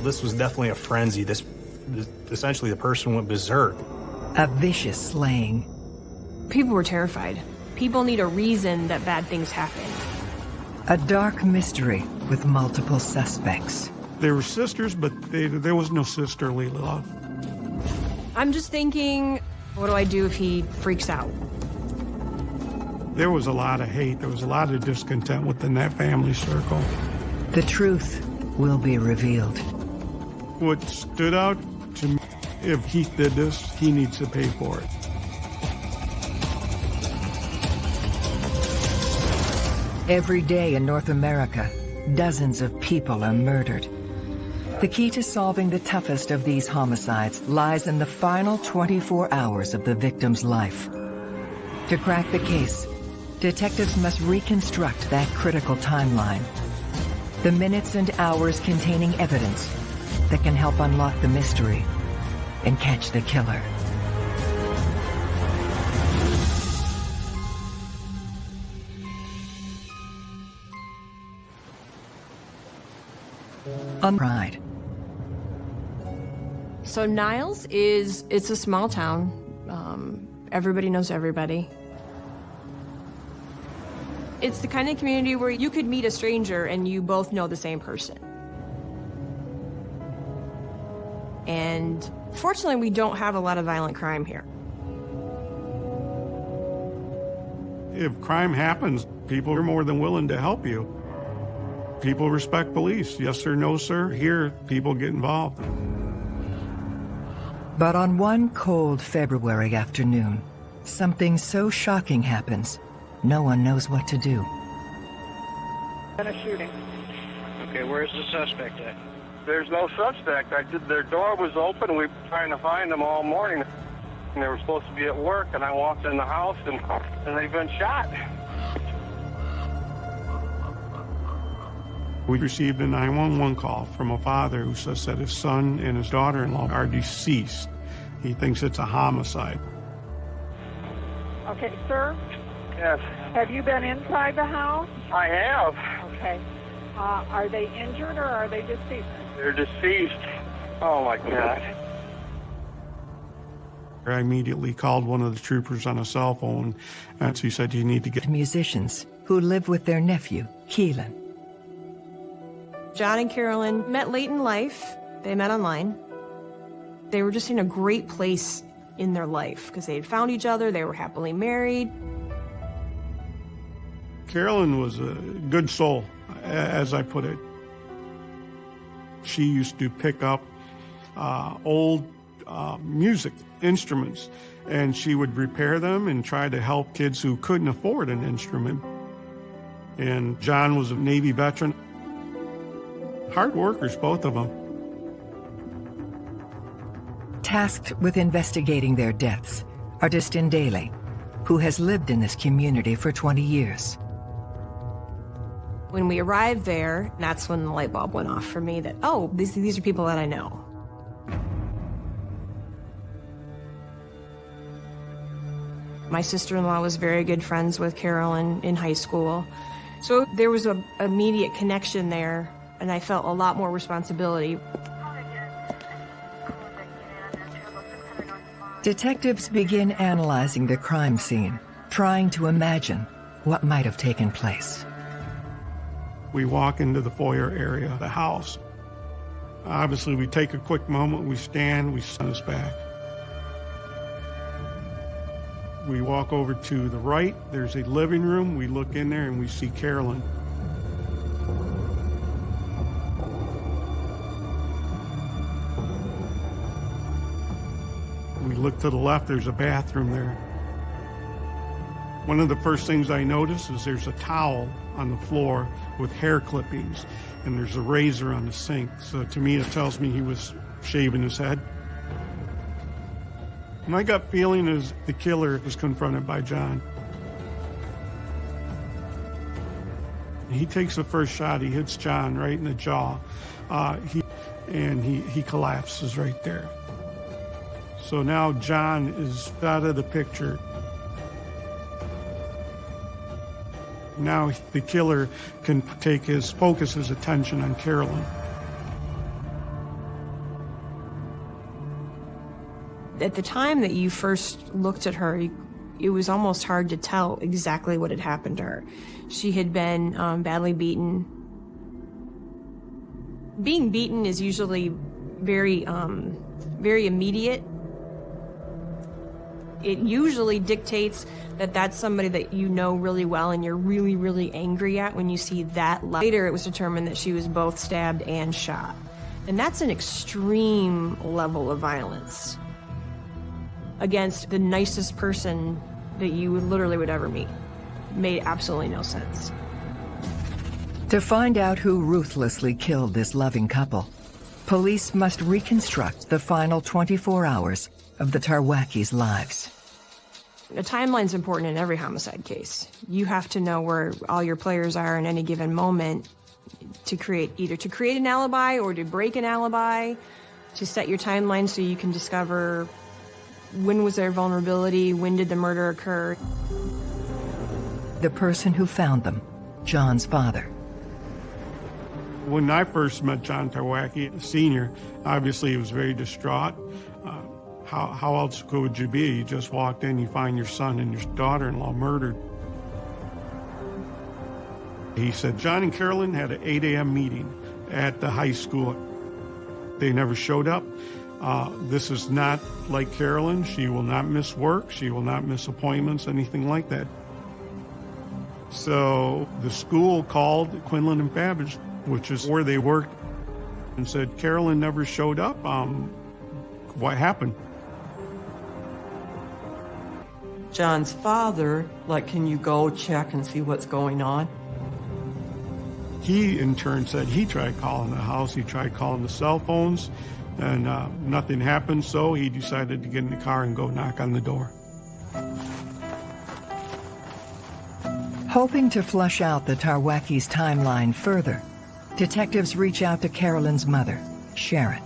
This was definitely a frenzy. This, essentially, the person went berserk. A vicious slaying. People were terrified. People need a reason that bad things happen. A dark mystery with multiple suspects. They were sisters, but they, there was no sisterly love. I'm just thinking, what do I do if he freaks out? There was a lot of hate. There was a lot of discontent within that family circle. The truth will be revealed. What stood out to me, if Keith did this, he needs to pay for it. Every day in North America, dozens of people are murdered. The key to solving the toughest of these homicides lies in the final 24 hours of the victim's life. To crack the case, detectives must reconstruct that critical timeline. The minutes and hours containing evidence that can help unlock the mystery and catch the killer. On Pride. So Niles is, it's a small town. Um, everybody knows everybody. It's the kind of community where you could meet a stranger and you both know the same person. And fortunately, we don't have a lot of violent crime here. If crime happens, people are more than willing to help you. People respect police. Yes sir, no sir. Here, people get involved. But on one cold February afternoon, something so shocking happens, no one knows what to do. And a shooting. Okay, where's the suspect at? There's no suspect. I did, their door was open. We were trying to find them all morning. And they were supposed to be at work, and I walked in the house, and, and they've been shot. We received a 911 call from a father who says that his son and his daughter-in-law are deceased. He thinks it's a homicide. Okay, sir, Yes, have you been inside the house? I have. Okay. Uh, are they injured or are they deceased? They're deceased. Oh my God. I immediately called one of the troopers on a cell phone, and she said, you need to get... Musicians who live with their nephew, Keelan. John and Carolyn met late in life. They met online. They were just in a great place in their life because they had found each other, they were happily married. Carolyn was a good soul, as I put it. She used to pick up uh, old uh, music instruments, and she would repair them and try to help kids who couldn't afford an instrument. And John was a Navy veteran. Hard workers, both of them. Tasked with investigating their deaths are Kristen Daly, who has lived in this community for 20 years. When we arrived there, that's when the light bulb went off for me that, oh, these, these are people that I know. My sister-in-law was very good friends with Carolyn in high school. So there was a immediate connection there, and I felt a lot more responsibility. Detectives begin analyzing the crime scene, trying to imagine what might have taken place. We walk into the foyer area of the house. Obviously, we take a quick moment, we stand, we send us back. We walk over to the right, there's a living room. We look in there and we see Carolyn. We look to the left, there's a bathroom there. One of the first things I notice is there's a towel on the floor with hair clippings, and there's a razor on the sink. So to me, it tells me he was shaving his head. My gut feeling is the killer was confronted by John. He takes the first shot. He hits John right in the jaw. Uh, he, and he, he collapses right there. So now John is out of the picture. Now the killer can take his focus, his attention on Carolyn. At the time that you first looked at her, it was almost hard to tell exactly what had happened to her. She had been um, badly beaten. Being beaten is usually very, um, very immediate it usually dictates that that's somebody that you know really well and you're really, really angry at when you see that. Later, it was determined that she was both stabbed and shot. And that's an extreme level of violence against the nicest person that you would literally would ever meet. Made absolutely no sense. To find out who ruthlessly killed this loving couple, police must reconstruct the final 24 hours of the Tarwackis' lives. A timeline's important in every homicide case. You have to know where all your players are in any given moment to create either to create an alibi or to break an alibi, to set your timeline so you can discover when was their vulnerability, when did the murder occur. The person who found them, John's father. When I first met John Tarwacki, Sr., obviously he was very distraught. How, how else could you be? You just walked in, you find your son and your daughter-in-law murdered. He said John and Carolyn had an 8 a.m. meeting at the high school. They never showed up. Uh, this is not like Carolyn. She will not miss work. She will not miss appointments, anything like that. So the school called Quinlan and Babbage, which is where they worked, and said, Carolyn never showed up. Um, what happened? John's father, like, can you go check and see what's going on? He, in turn, said he tried calling the house. He tried calling the cell phones and uh, nothing happened, so he decided to get in the car and go knock on the door. Hoping to flush out the Tarwackis' timeline further, detectives reach out to Carolyn's mother, Sharon.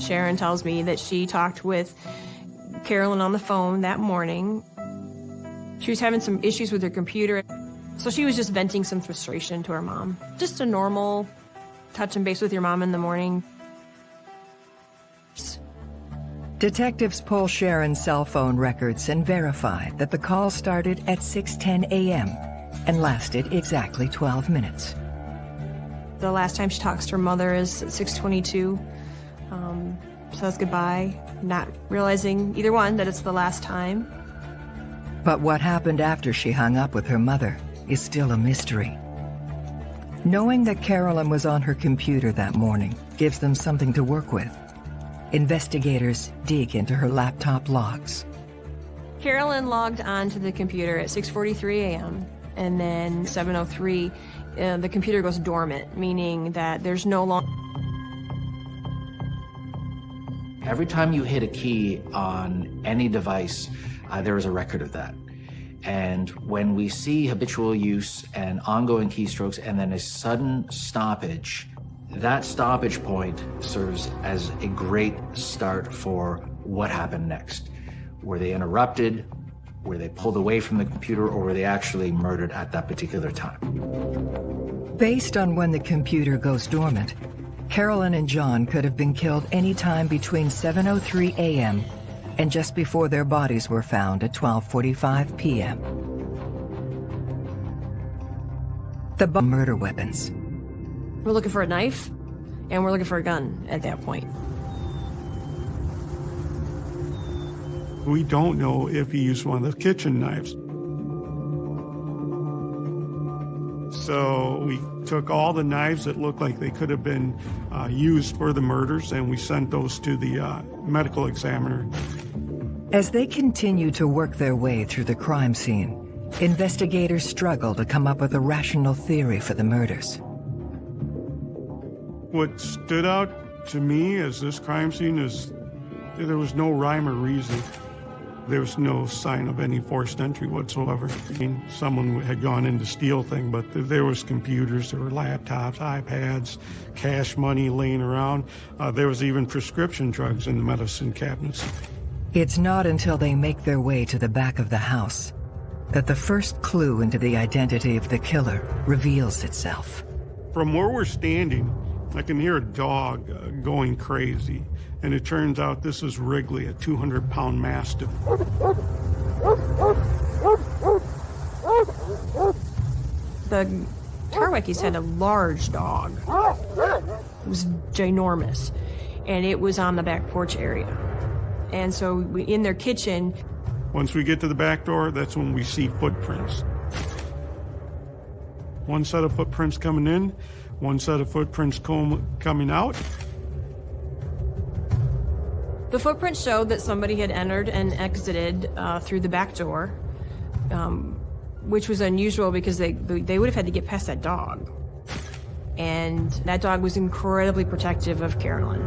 Sharon tells me that she talked with Carolyn on the phone that morning. She was having some issues with her computer, so she was just venting some frustration to her mom. Just a normal touch and base with your mom in the morning. Detectives pull Sharon's cell phone records and verify that the call started at 6.10 a.m. and lasted exactly 12 minutes. The last time she talks to her mother is at 6.22, um, says goodbye, not realizing either one that it's the last time. But what happened after she hung up with her mother is still a mystery. Knowing that Carolyn was on her computer that morning gives them something to work with. Investigators dig into her laptop logs. Carolyn logged onto the computer at 6.43 a.m. and then 7.03, uh, the computer goes dormant, meaning that there's no longer... Every time you hit a key on any device, uh, there is a record of that. And when we see habitual use and ongoing keystrokes and then a sudden stoppage, that stoppage point serves as a great start for what happened next. Were they interrupted? Were they pulled away from the computer or were they actually murdered at that particular time? Based on when the computer goes dormant, Carolyn and John could have been killed any time between 7.03 a.m. and just before their bodies were found at 12.45 p.m. The murder weapons we're looking for a knife, and we're looking for a gun at that point. We don't know if he used one of the kitchen knives. So we took all the knives that looked like they could have been uh, used for the murders and we sent those to the uh, medical examiner. As they continue to work their way through the crime scene, investigators struggle to come up with a rational theory for the murders. What stood out to me as this crime scene is there was no rhyme or reason. There was no sign of any forced entry whatsoever. I mean, someone had gone in to steal thing, but there was computers, there were laptops, iPads, cash money laying around. Uh, there was even prescription drugs in the medicine cabinets. It's not until they make their way to the back of the house that the first clue into the identity of the killer reveals itself. From where we're standing, I can hear a dog uh, going crazy. And it turns out this is Wrigley, a 200 pound mastiff. The Tarwackis had a large dog. It was ginormous. And it was on the back porch area. And so we, in their kitchen, Once we get to the back door, that's when we see footprints. One set of footprints coming in, one set of footprints com- coming out. The footprints showed that somebody had entered and exited uh, through the back door, um, which was unusual because they, they would have had to get past that dog. And that dog was incredibly protective of Carolyn.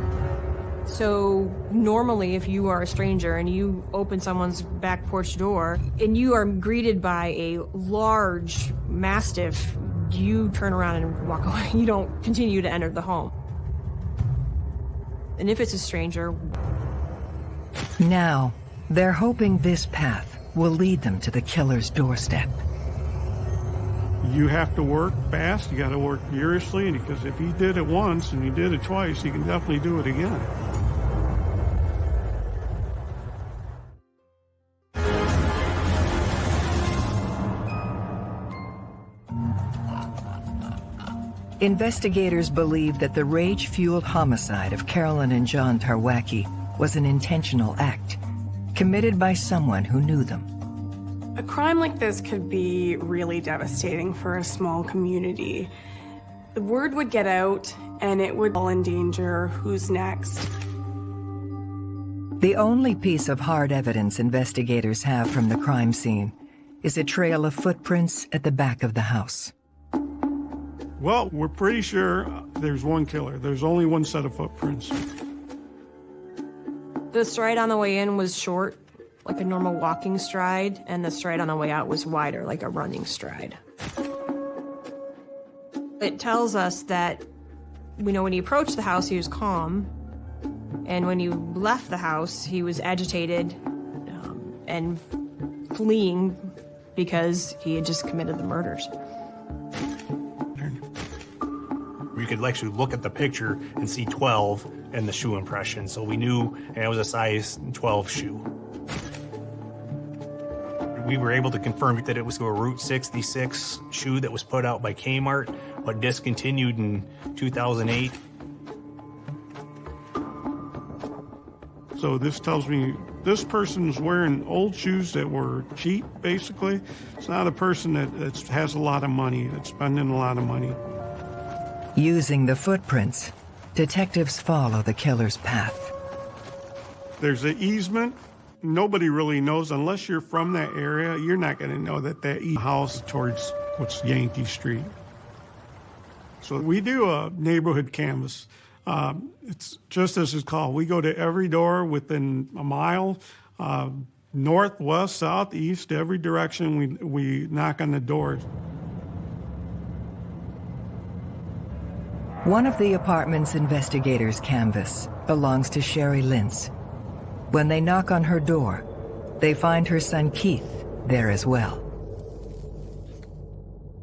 So normally, if you are a stranger and you open someone's back porch door and you are greeted by a large mastiff, you turn around and walk away. You don't continue to enter the home. And if it's a stranger, Now, they're hoping this path will lead them to the killer's doorstep. You have to work fast, you got to work furiously, because if he did it once and he did it twice, he can definitely do it again. Investigators believe that the rage-fueled homicide of Carolyn and John Tarwacki was an intentional act, committed by someone who knew them. A crime like this could be really devastating for a small community. The word would get out and it would all endanger who's next. The only piece of hard evidence investigators have from the crime scene is a trail of footprints at the back of the house. Well, we're pretty sure there's one killer. There's only one set of footprints. The stride on the way in was short, like a normal walking stride, and the stride on the way out was wider, like a running stride. It tells us that we know when he approached the house, he was calm, and when he left the house, he was agitated um, and fleeing because he had just committed the murders. We could actually look at the picture and see 12 and the shoe impression. So we knew and it was a size 12 shoe. We were able to confirm that it was a Route 66 shoe that was put out by Kmart, but discontinued in 2008. So this tells me this person's wearing old shoes that were cheap, basically. It's not a person that has a lot of money, that's spending a lot of money. Using the footprints, detectives follow the killer's path. There's an easement. Nobody really knows unless you're from that area. You're not going to know that that house towards what's Yankee Street. So we do a neighborhood canvas. Um, it's just as it's called. We go to every door within a mile, uh, north, west, south, east, every direction. We we knock on the doors. One of the apartment's investigators' canvas belongs to Sherry Lintz. When they knock on her door, they find her son Keith there as well.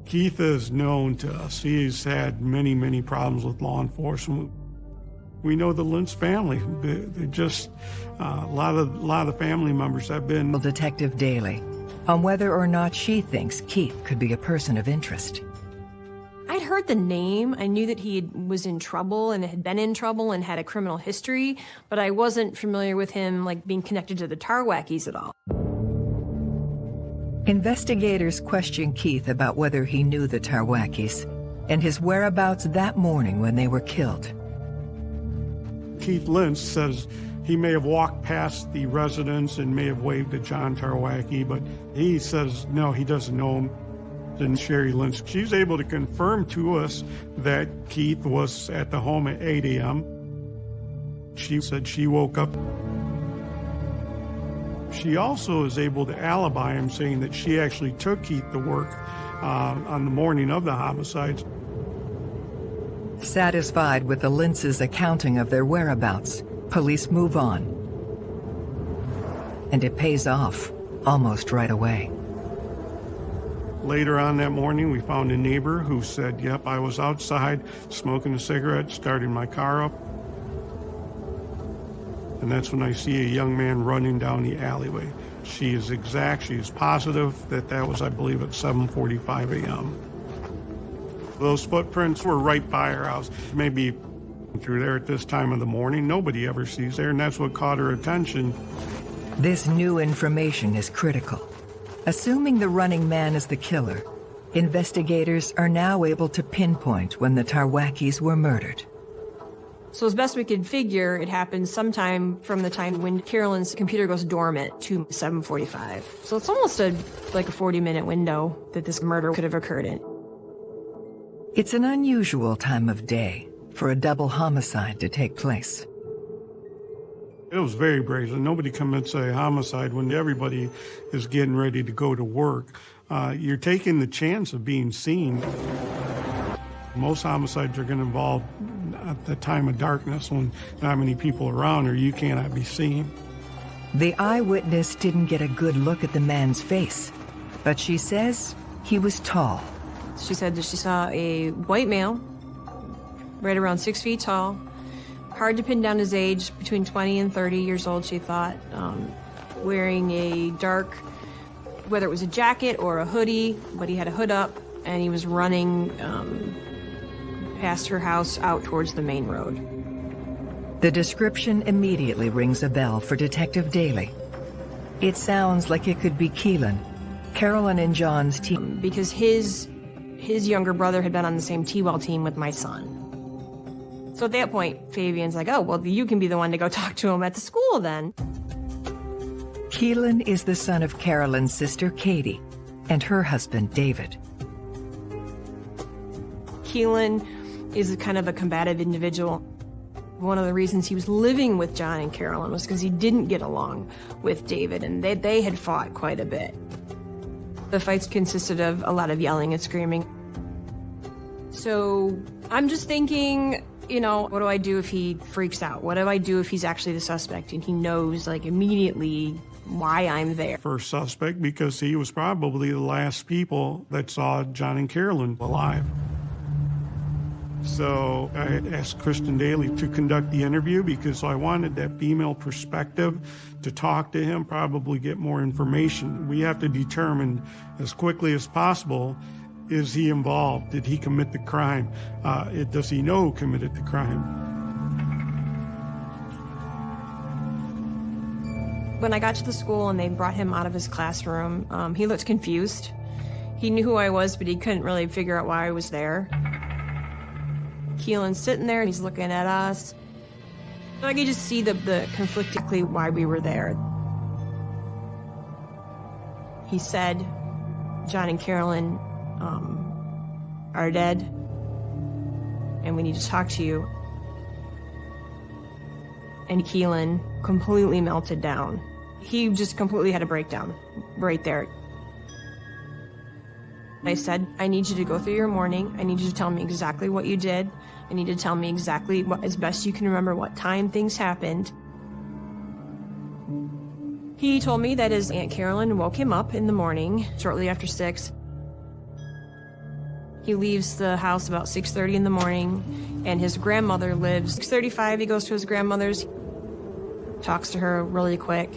Keith is known to us. He's had many, many problems with law enforcement. We know the Lentz family. They, they just uh, a lot of a lot of family members have been. Detective Daly on whether or not she thinks Keith could be a person of interest. I'd heard the name. I knew that he was in trouble and had been in trouble and had a criminal history, but I wasn't familiar with him like being connected to the Tarwackis at all. Investigators questioned Keith about whether he knew the Tarwackis and his whereabouts that morning when they were killed. Keith Lentz says he may have walked past the residence and may have waved at John Tarwacki, but he says no, he doesn't know him. And Sherry Lynch, she's able to confirm to us that Keith was at the home at 8 a.m. She said she woke up. She also is able to alibi him, saying that she actually took Keith to work uh, on the morning of the homicides. Satisfied with the Lintz's accounting of their whereabouts, police move on. And it pays off almost right away. Later on that morning, we found a neighbor who said, Yep, I was outside smoking a cigarette, starting my car up. and that's when I see a young man running down the alleyway. She is exact, she is positive that that was, I believe, at 7.45 a.m. Those footprints were right by her house. Maybe through there at this time of the morning, nobody ever sees there, and that's what caught her attention. This new information is critical. Assuming the running man is the killer, investigators are now able to pinpoint when the Tarwackis were murdered. So as best we could figure, it happened sometime from the time when Carolyn's computer goes dormant to 7:45. So it's almost a like a 40-minute window that this murder could have occurred in. It's an unusual time of day for a double homicide to take place. It was very brazen. Nobody commits a homicide when everybody is getting ready to go to work. Uh, you're taking the chance of being seen. Most homicides are going to involve at the time of darkness when not many people are around or you cannot be seen. The eyewitness didn't get a good look at the man's face, but she says he was tall. She said that she saw a white male, right around six feet tall, hard to pin down his age, between 20 and 30 years old, she thought, um, wearing a dark, whether it was a jacket or a hoodie, but he had a hood up, and he was running um, past her house out towards the main road. The description immediately rings a bell for Detective Daly. It sounds like it could be Keelan, Carolyn and John's team. Because his his younger brother had been on the same T-well team with my son. So at that point, Fabian's like, oh, well, you can be the one to go talk to him at the school then. Keelan is the son of Carolyn's sister, Katie, and her husband, David. Keelan is a kind of a combative individual. One of the reasons he was living with John and Carolyn was because he didn't get along with David, and they, they had fought quite a bit. The fights consisted of a lot of yelling and screaming. So I'm just thinking, you know, what do I do if he freaks out? What do I do if he's actually the suspect and he knows, like, immediately why I'm there? First suspect because he was probably the last people that saw John and Carolyn alive. So I asked Kristen Daly to conduct the interview because I wanted that female perspective to talk to him, probably get more information. We have to determine as quickly as possible is he involved? Did he commit the crime? Uh, it, does he know who committed the crime? When I got to the school and they brought him out of his classroom, um, he looked confused. He knew who I was, but he couldn't really figure out why I was there. Keelan's sitting there and he's looking at us. I could just see the, the conflictingly why we were there. He said, John and Carolyn um, are dead, and we need to talk to you. And Keelan completely melted down. He just completely had a breakdown right there. I said, I need you to go through your morning. I need you to tell me exactly what you did. I need to tell me exactly what, as best you can remember, what time things happened. He told me that his Aunt Carolyn woke him up in the morning, shortly after 6. He leaves the house about 6.30 in the morning, and his grandmother lives 6.35. He goes to his grandmother's, talks to her really quick.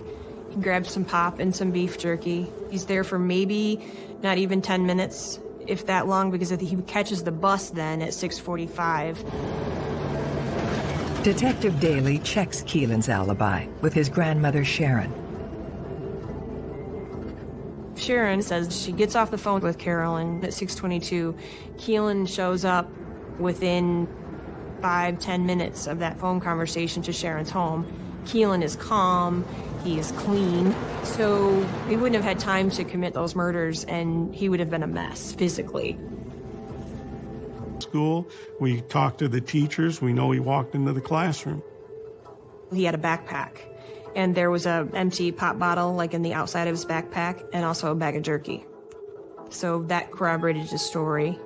He grabs some pop and some beef jerky. He's there for maybe not even 10 minutes, if that long, because he catches the bus then at 6.45. Detective Daly checks Keelan's alibi with his grandmother Sharon. Sharon says she gets off the phone with Carolyn at 622. Keelan shows up within five, ten minutes of that phone conversation to Sharon's home. Keelan is calm, he is clean, so he wouldn't have had time to commit those murders and he would have been a mess physically. School, we talked to the teachers, we know he walked into the classroom. He had a backpack and there was a empty pop bottle like in the outside of his backpack and also a bag of jerky. So that corroborated his story.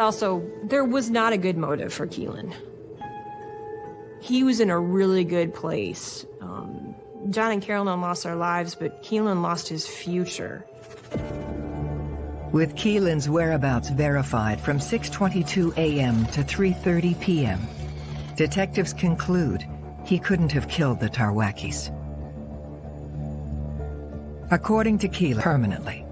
Also, there was not a good motive for Keelan. He was in a really good place. Um, John and Carolyn lost their lives, but Keelan lost his future. With Keelan's whereabouts verified from 6.22 a.m. to 3.30 p.m., Detectives conclude he couldn't have killed the Tarwackis. According to Keelan, permanently.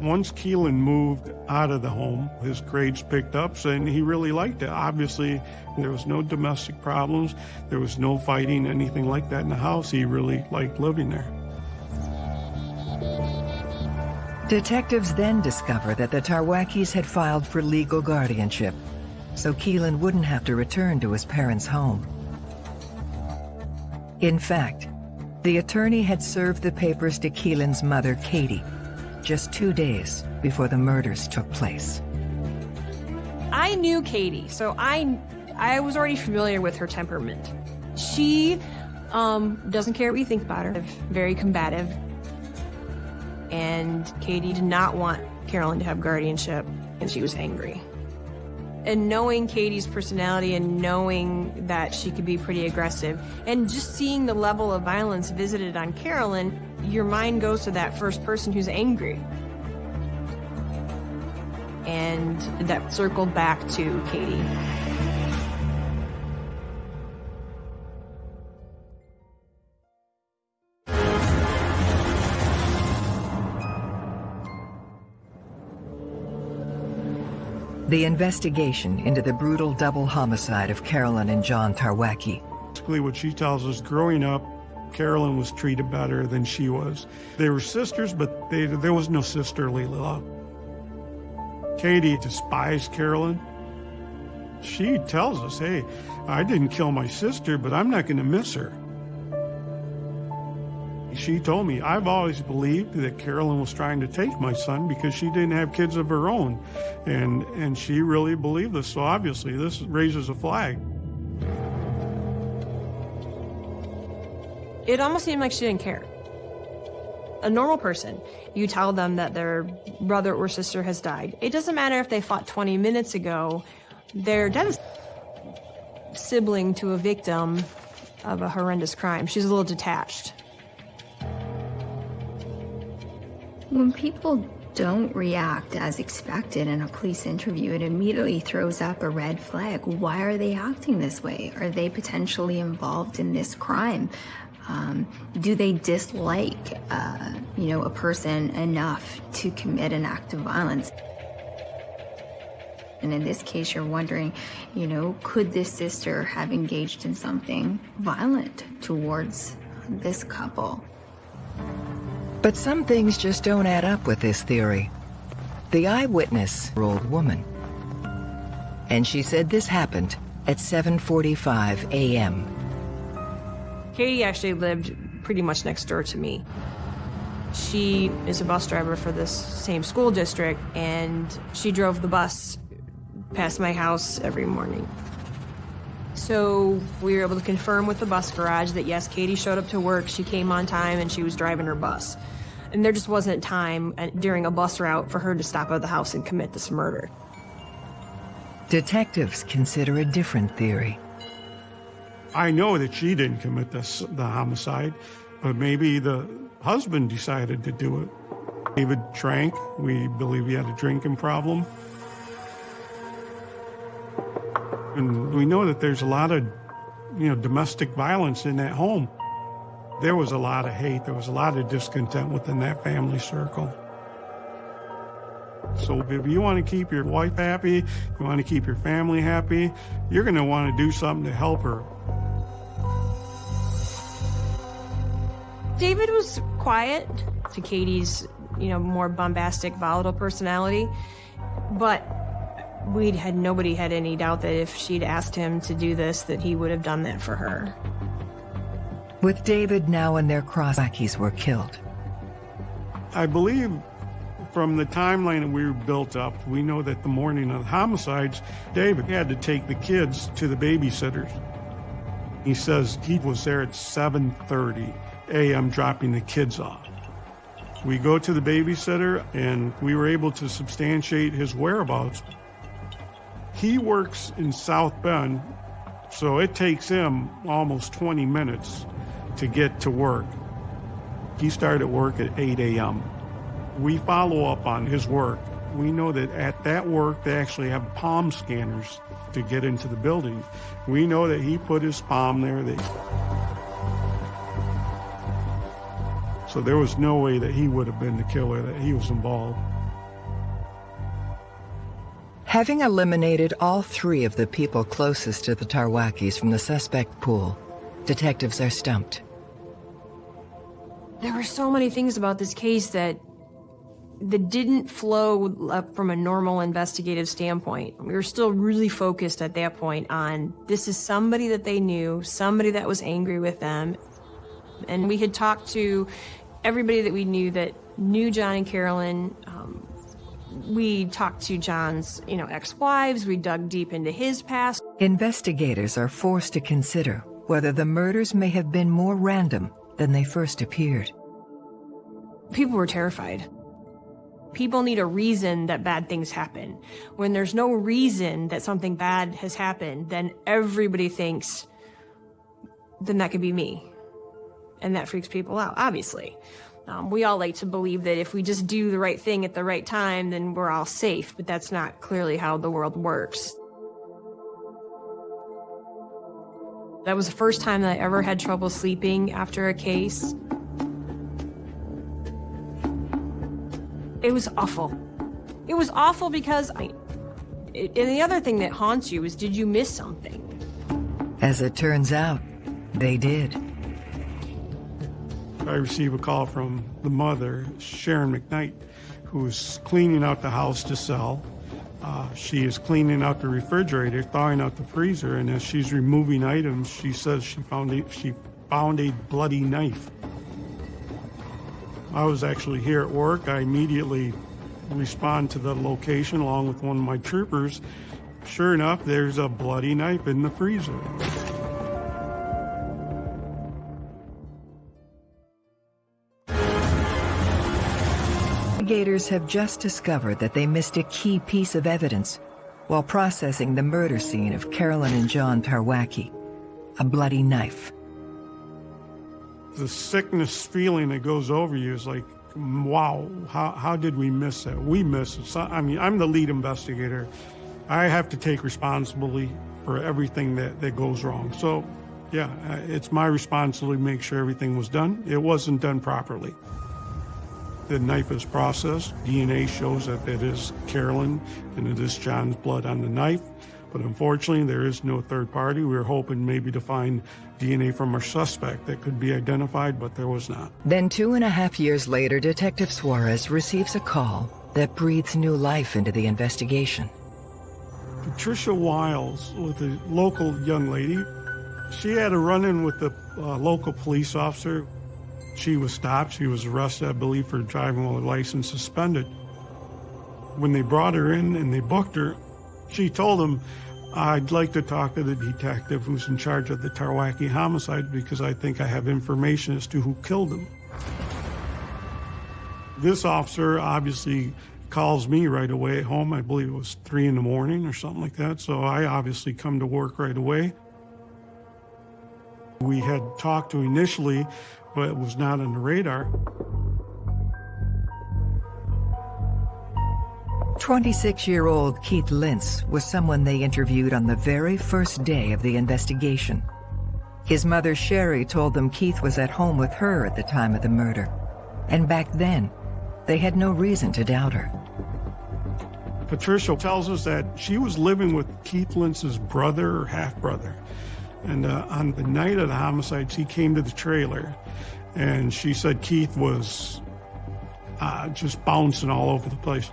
Once Keelan moved out of the home, his grades picked up and he really liked it. Obviously, there was no domestic problems, there was no fighting, anything like that in the house. He really liked living there. Detectives then discover that the Tarwackis had filed for legal guardianship, so Keelan wouldn't have to return to his parents' home. In fact, the attorney had served the papers to Keelan's mother, Katie, just two days before the murders took place. I knew Katie, so I I was already familiar with her temperament. She um, doesn't care what you think about her, very combative. And Katie did not want Carolyn to have guardianship, and she was angry. And knowing Katie's personality and knowing that she could be pretty aggressive, and just seeing the level of violence visited on Carolyn, your mind goes to that first person who's angry. And that circled back to Katie. The investigation into the brutal double homicide of Carolyn and John Tarwacki. Basically, what she tells us growing up, Carolyn was treated better than she was. They were sisters, but they, there was no sisterly love. Katie despised Carolyn. She tells us, hey, I didn't kill my sister, but I'm not going to miss her. She told me, I've always believed that Carolyn was trying to take my son because she didn't have kids of her own. And, and she really believed this. So obviously, this raises a flag. It almost seemed like she didn't care. A normal person, you tell them that their brother or sister has died. It doesn't matter if they fought 20 minutes ago, they're devastated. Sibling to a victim of a horrendous crime. She's a little detached. When people don't react as expected in a police interview, it immediately throws up a red flag. Why are they acting this way? Are they potentially involved in this crime? Um, do they dislike, uh, you know, a person enough to commit an act of violence? And in this case, you're wondering, you know, could this sister have engaged in something violent towards this couple? But some things just don't add up with this theory. The eyewitness, old woman, and she said this happened at 7.45 a.m. Katie actually lived pretty much next door to me. She is a bus driver for this same school district, and she drove the bus past my house every morning. So we were able to confirm with the bus garage that yes, Katie showed up to work, she came on time, and she was driving her bus. And there just wasn't time uh, during a bus route for her to stop at the house and commit this murder. Detectives consider a different theory. I know that she didn't commit this, the homicide, but maybe the husband decided to do it. David drank. We believe he had a drinking problem. And we know that there's a lot of, you know, domestic violence in that home. There was a lot of hate. There was a lot of discontent within that family circle. So if you want to keep your wife happy, you want to keep your family happy, you're going to want to do something to help her. David was quiet to Katie's, you know, more bombastic, volatile personality, but we'd had nobody had any doubt that if she'd asked him to do this, that he would have done that for her. With David now in their cross, were killed. I believe from the timeline that we were built up, we know that the morning of the homicides, David had to take the kids to the babysitters. He says he was there at 7:30 a.m. dropping the kids off. We go to the babysitter and we were able to substantiate his whereabouts. He works in South Bend, so it takes him almost 20 minutes to get to work. He started work at 8 a.m. We follow up on his work. We know that at that work, they actually have palm scanners to get into the building. We know that he put his palm there. So there was no way that he would have been the killer, that he was involved. Having eliminated all three of the people closest to the Tarwackis from the suspect pool, detectives are stumped. There were so many things about this case that that didn't flow up from a normal investigative standpoint. We were still really focused at that point on this is somebody that they knew, somebody that was angry with them. And we had talked to everybody that we knew that knew John and Carolyn. Um, we talked to John's, you know, ex-wives. We dug deep into his past. Investigators are forced to consider whether the murders may have been more random than they first appeared. People were terrified. People need a reason that bad things happen. When there's no reason that something bad has happened, then everybody thinks, then that could be me. And that freaks people out, obviously. Um, we all like to believe that if we just do the right thing at the right time, then we're all safe, but that's not clearly how the world works. That was the first time that I ever had trouble sleeping after a case. It was awful. It was awful because I. It, and the other thing that haunts you is did you miss something? As it turns out, they did. I received a call from the mother, Sharon McKnight, who is cleaning out the house to sell. Uh, she is cleaning out the refrigerator, thawing out the freezer, and as she's removing items, she says she found a, she found a bloody knife. I was actually here at work. I immediately respond to the location along with one of my troopers. Sure enough, there's a bloody knife in the freezer. Investigators have just discovered that they missed a key piece of evidence while processing the murder scene of Carolyn and John Tarwacki, a bloody knife. The sickness feeling that goes over you is like, wow, how, how did we miss that? We missed it. So, I mean, I'm the lead investigator. I have to take responsibility for everything that, that goes wrong. So, yeah, it's my responsibility to make sure everything was done. It wasn't done properly. The knife is processed. DNA shows that it is Carolyn and it is John's blood on the knife. But unfortunately, there is no third party. We were hoping maybe to find DNA from our suspect that could be identified, but there was not. Then two and a half years later, Detective Suarez receives a call that breathes new life into the investigation. Patricia Wiles with a local young lady. She had a run-in with the uh, local police officer she was stopped. She was arrested, I believe, for driving while her license suspended. When they brought her in and they booked her, she told them, I'd like to talk to the detective who's in charge of the Tarwacki homicide because I think I have information as to who killed him. This officer obviously calls me right away at home. I believe it was three in the morning or something like that. So I obviously come to work right away. We had talked to initially but it was not on the radar. 26-year-old Keith Lintz was someone they interviewed on the very first day of the investigation. His mother, Sherry, told them Keith was at home with her at the time of the murder. And back then, they had no reason to doubt her. Patricia tells us that she was living with Keith Lintz's brother or half-brother. And uh, on the night of the homicide, she came to the trailer and she said Keith was uh, just bouncing all over the place.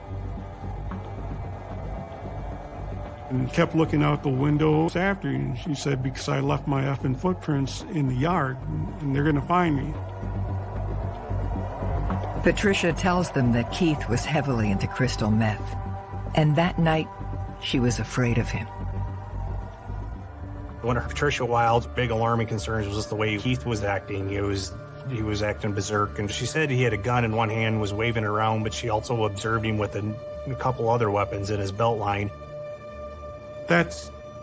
And kept looking out the windows after you. And she said, because I left my effing footprints in the yard and they're going to find me. Patricia tells them that Keith was heavily into crystal meth. And that night, she was afraid of him. One of Patricia Wild's big alarming concerns was just the way Keith was acting. He was he was acting berserk, and she said he had a gun in one hand, was waving it around, but she also observed him with a, a couple other weapons in his belt line. That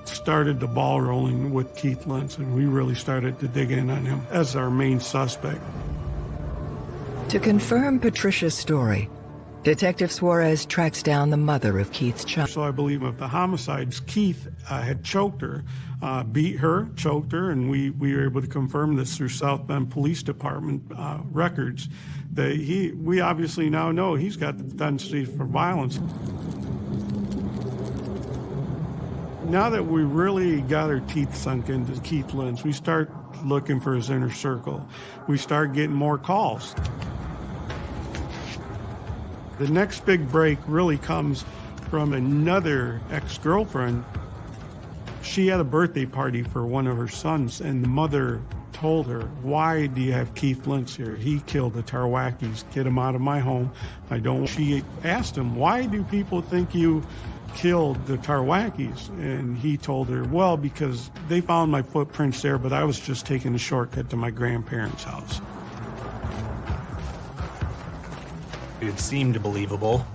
started the ball rolling with Keith Lintz, and we really started to dig in on him as our main suspect. To confirm Patricia's story, Detective Suarez tracks down the mother of Keith's child. So I believe of the homicides, Keith uh, had choked her, uh, beat her, choked her, and we, we were able to confirm this through South Bend Police Department uh, records. That he, we obviously now know he's got the tendency for violence. Now that we really got our teeth sunk into Keith Lentz, we start looking for his inner circle. We start getting more calls. The next big break really comes from another ex-girlfriend. She had a birthday party for one of her sons, and the mother told her, why do you have Keith Lentz here? He killed the Tarwackis. Get him out of my home. I don't. She asked him, why do people think you killed the Tarwackis? And he told her, well, because they found my footprints there, but I was just taking a shortcut to my grandparents' house. It seemed believable.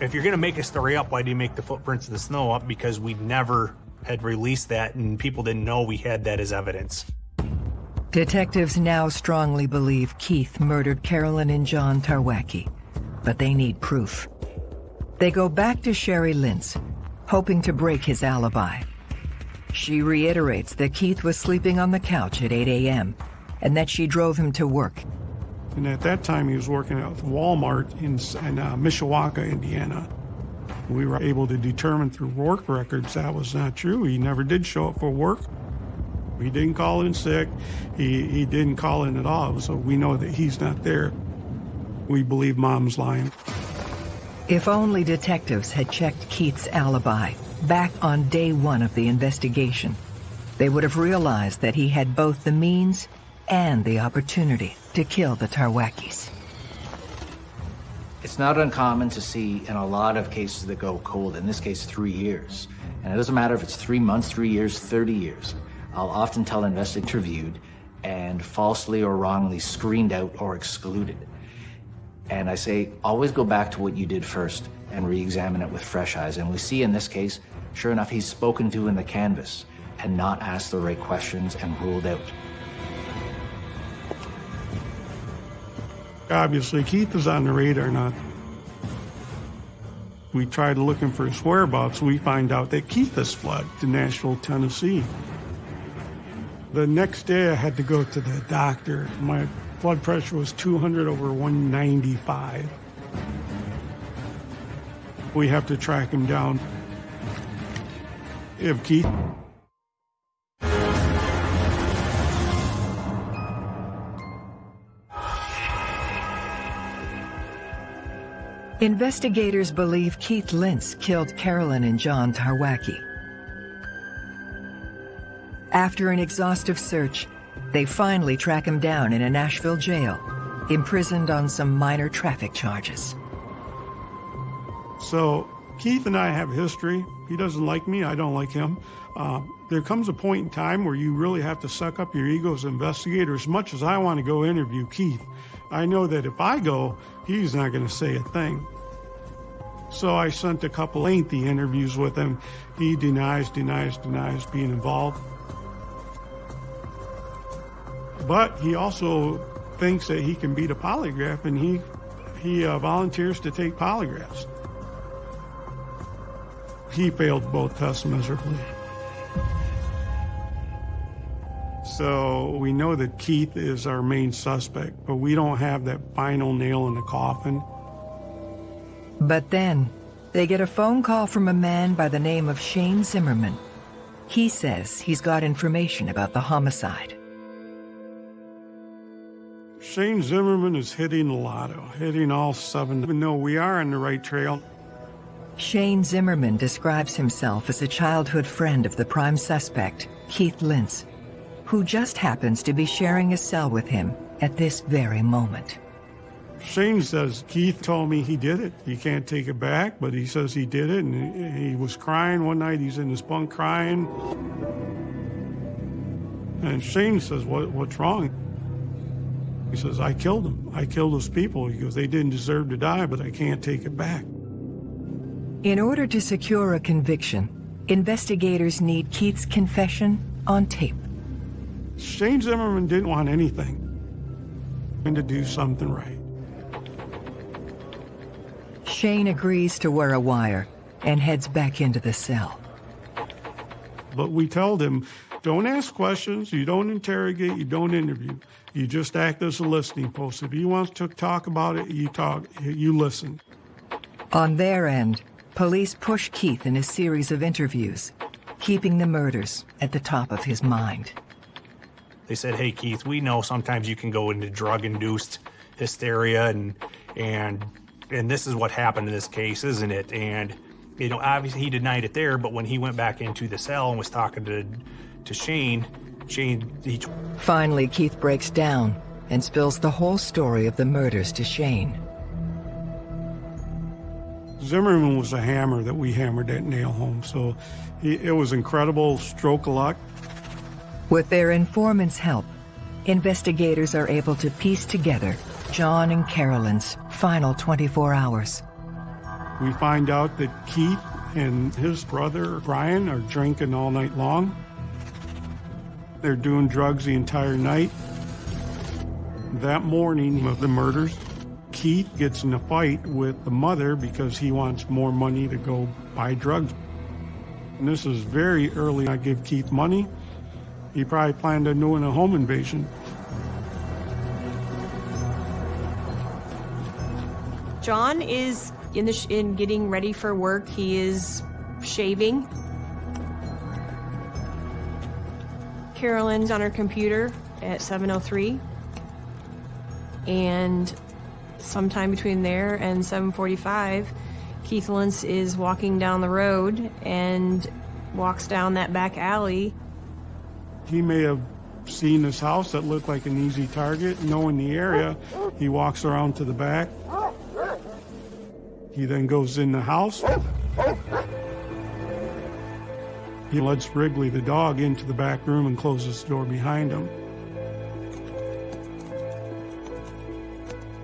If you're going to make a story up, why do you make the footprints of the snow up? Because we never had released that and people didn't know we had that as evidence. Detectives now strongly believe Keith murdered Carolyn and John Tarwacki, but they need proof. They go back to Sherry Lentz, hoping to break his alibi. She reiterates that Keith was sleeping on the couch at 8 a.m. and that she drove him to work and at that time, he was working at Walmart in, in uh, Mishawaka, Indiana. We were able to determine through work records that was not true. He never did show up for work. He didn't call in sick. He, he didn't call in at all. So we know that he's not there. We believe mom's lying. If only detectives had checked Keith's alibi back on day one of the investigation, they would have realized that he had both the means and the opportunity to kill the Tarwackis. It's not uncommon to see in a lot of cases that go cold, in this case, three years. And it doesn't matter if it's three months, three years, 30 years. I'll often tell investigators interviewed and falsely or wrongly screened out or excluded. And I say, always go back to what you did first and re-examine it with fresh eyes. And we see in this case, sure enough, he's spoken to in the canvas and not asked the right questions and ruled out. Obviously, Keith is on the radar now. We tried looking for his whereabouts. We find out that Keith has fled to Nashville, Tennessee. The next day, I had to go to the doctor. My blood pressure was 200 over 195. We have to track him down. If Keith Investigators believe Keith Lentz killed Carolyn and John Tarwacki. After an exhaustive search, they finally track him down in a Nashville jail, imprisoned on some minor traffic charges. So Keith and I have history. He doesn't like me. I don't like him. Uh, there comes a point in time where you really have to suck up your ego as an investigator. As much as I want to go interview Keith, I know that if I go, he's not going to say a thing. So I sent a couple lengthy interviews with him. He denies, denies, denies being involved. But he also thinks that he can beat a polygraph, and he he uh, volunteers to take polygraphs. He failed both tests miserably. So we know that Keith is our main suspect, but we don't have that final nail in the coffin. But then, they get a phone call from a man by the name of Shane Zimmerman. He says he's got information about the homicide. Shane Zimmerman is hitting the lotto, hitting all seven. Even though we are on the right trail, Shane Zimmerman describes himself as a childhood friend of the prime suspect, Keith Lentz, who just happens to be sharing a cell with him at this very moment. Shane says, Keith told me he did it. He can't take it back, but he says he did it, and he was crying one night. He's in his bunk crying. And Shane says, what, what's wrong? He says, I killed them. I killed those people. He goes, they didn't deserve to die, but I can't take it back. In order to secure a conviction, investigators need Keith's confession on tape. Shane Zimmerman didn't want anything and to do something right. Shane agrees to wear a wire and heads back into the cell. But we tell him, don't ask questions, you don't interrogate, you don't interview. You just act as a listening post. If he wants to talk about it, you talk, you listen. On their end, police push Keith in a series of interviews, keeping the murders at the top of his mind. They said, "Hey Keith, we know sometimes you can go into drug-induced hysteria and and and this is what happened in this case, isn't it?" And you know, obviously he denied it there, but when he went back into the cell and was talking to to Shane, Shane he Finally, Keith breaks down and spills the whole story of the murders to Shane. Zimmerman was a hammer that we hammered that nail home, so he, it was incredible stroke of luck. With their informant's help, investigators are able to piece together John and Carolyn's final 24 hours. We find out that Keith and his brother Brian are drinking all night long. They're doing drugs the entire night. That morning of the murders, Keith gets in a fight with the mother because he wants more money to go buy drugs. And this is very early. I give Keith money. He probably planned on doing a home invasion. John is in the in getting ready for work. He is shaving. Carolyn's on her computer at 7:03, and sometime between there and 7:45, Keith Lentz is walking down the road and walks down that back alley. He may have seen this house that looked like an easy target, knowing the area. He walks around to the back. He then goes in the house. He lets Wrigley the dog into the back room and closes the door behind him.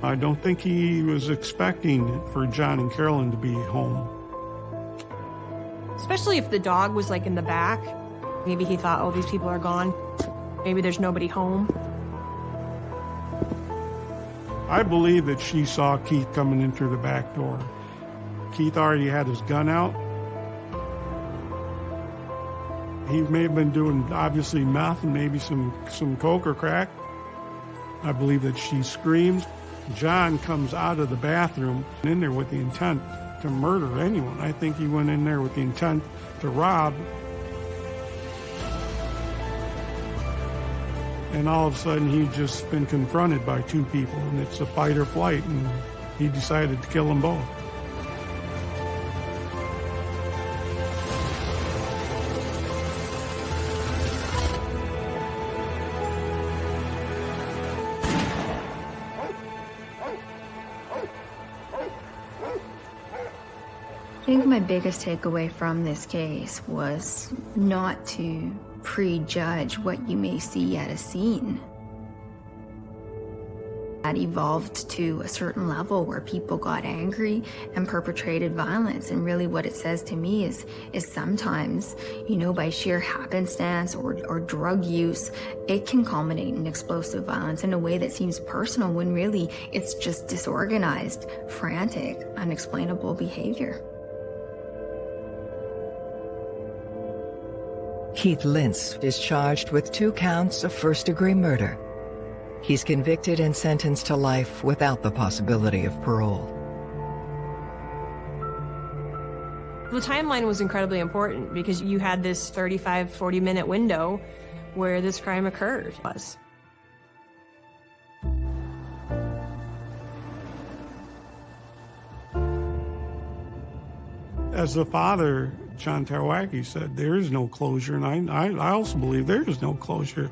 I don't think he was expecting for John and Carolyn to be home. Especially if the dog was like in the back. Maybe he thought, oh, these people are gone. Maybe there's nobody home. I believe that she saw Keith coming in through the back door. Keith already had his gun out. He may have been doing obviously meth and maybe some, some coke or crack. I believe that she screams. John comes out of the bathroom in there with the intent to murder anyone. I think he went in there with the intent to rob. And all of a sudden, he'd just been confronted by two people, and it's a fight or flight, and he decided to kill them both. I think my biggest takeaway from this case was not to prejudge what you may see at a scene. That evolved to a certain level where people got angry and perpetrated violence. And really, what it says to me is, is sometimes, you know, by sheer happenstance or, or drug use, it can culminate in explosive violence in a way that seems personal when really it's just disorganized, frantic, unexplainable behavior. Keith Lentz is charged with two counts of first-degree murder. He's convicted and sentenced to life without the possibility of parole. The timeline was incredibly important because you had this 35, 40 minute window where this crime occurred. Was. As a father, John Tarwacki said, there is no closure, and I, I, I also believe there is no closure.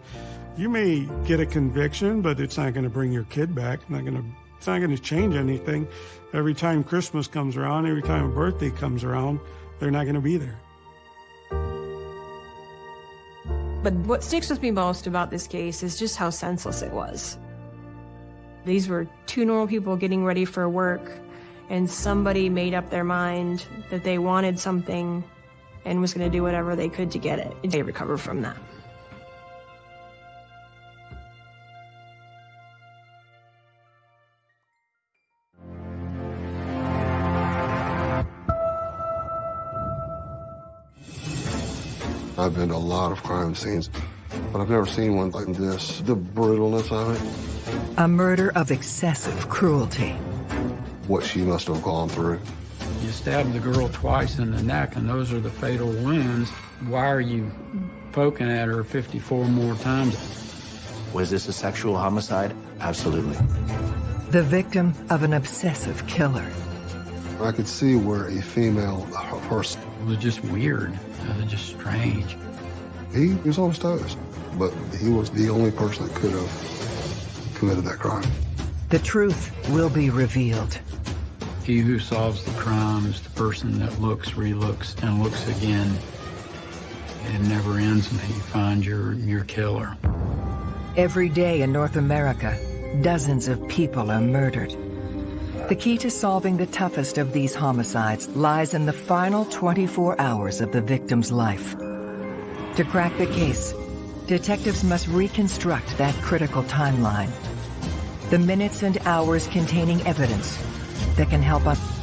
You may get a conviction, but it's not going to bring your kid back. Not going to. It's not going to change anything. Every time Christmas comes around, every time a birthday comes around, they're not going to be there. But what sticks with me most about this case is just how senseless it was. These were two normal people getting ready for work, and somebody made up their mind that they wanted something and was going to do whatever they could to get it. They recovered from that. I've been to a lot of crime scenes, but I've never seen one like this. The brutalness of it. A murder of excessive cruelty. What she must have gone through. You stabbed the girl twice in the neck, and those are the fatal wounds. Why are you poking at her 54 more times? Was this a sexual homicide? Absolutely. The victim of an obsessive killer. I could see where a female person It was just weird. It was just strange. He was on his toes, but he was the only person that could have committed that crime. The truth will be revealed. He who solves the crime is the person that looks, relooks, and looks again. It never ends until you find your, your killer. Every day in North America, dozens of people are murdered. The key to solving the toughest of these homicides lies in the final 24 hours of the victim's life. To crack the case, detectives must reconstruct that critical timeline. The minutes and hours containing evidence that can help us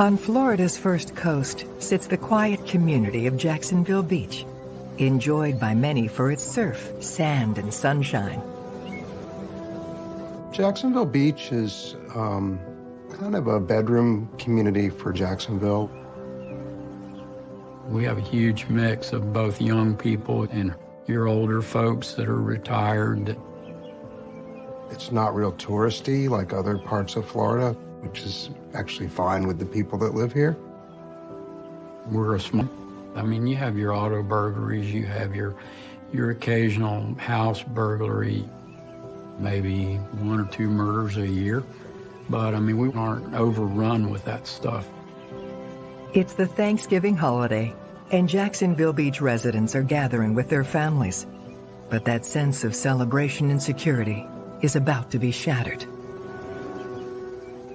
On Florida's first coast sits the quiet community of Jacksonville Beach, enjoyed by many for its surf, sand, and sunshine. Jacksonville Beach is um, kind of a bedroom community for Jacksonville. We have a huge mix of both young people and your older folks that are retired. It's not real touristy like other parts of Florida, which is actually fine with the people that live here. We're a small, I mean, you have your auto burglaries, you have your, your occasional house burglary, maybe one or two murders a year. But I mean, we aren't overrun with that stuff. It's the Thanksgiving holiday, and Jacksonville Beach residents are gathering with their families. But that sense of celebration and security is about to be shattered.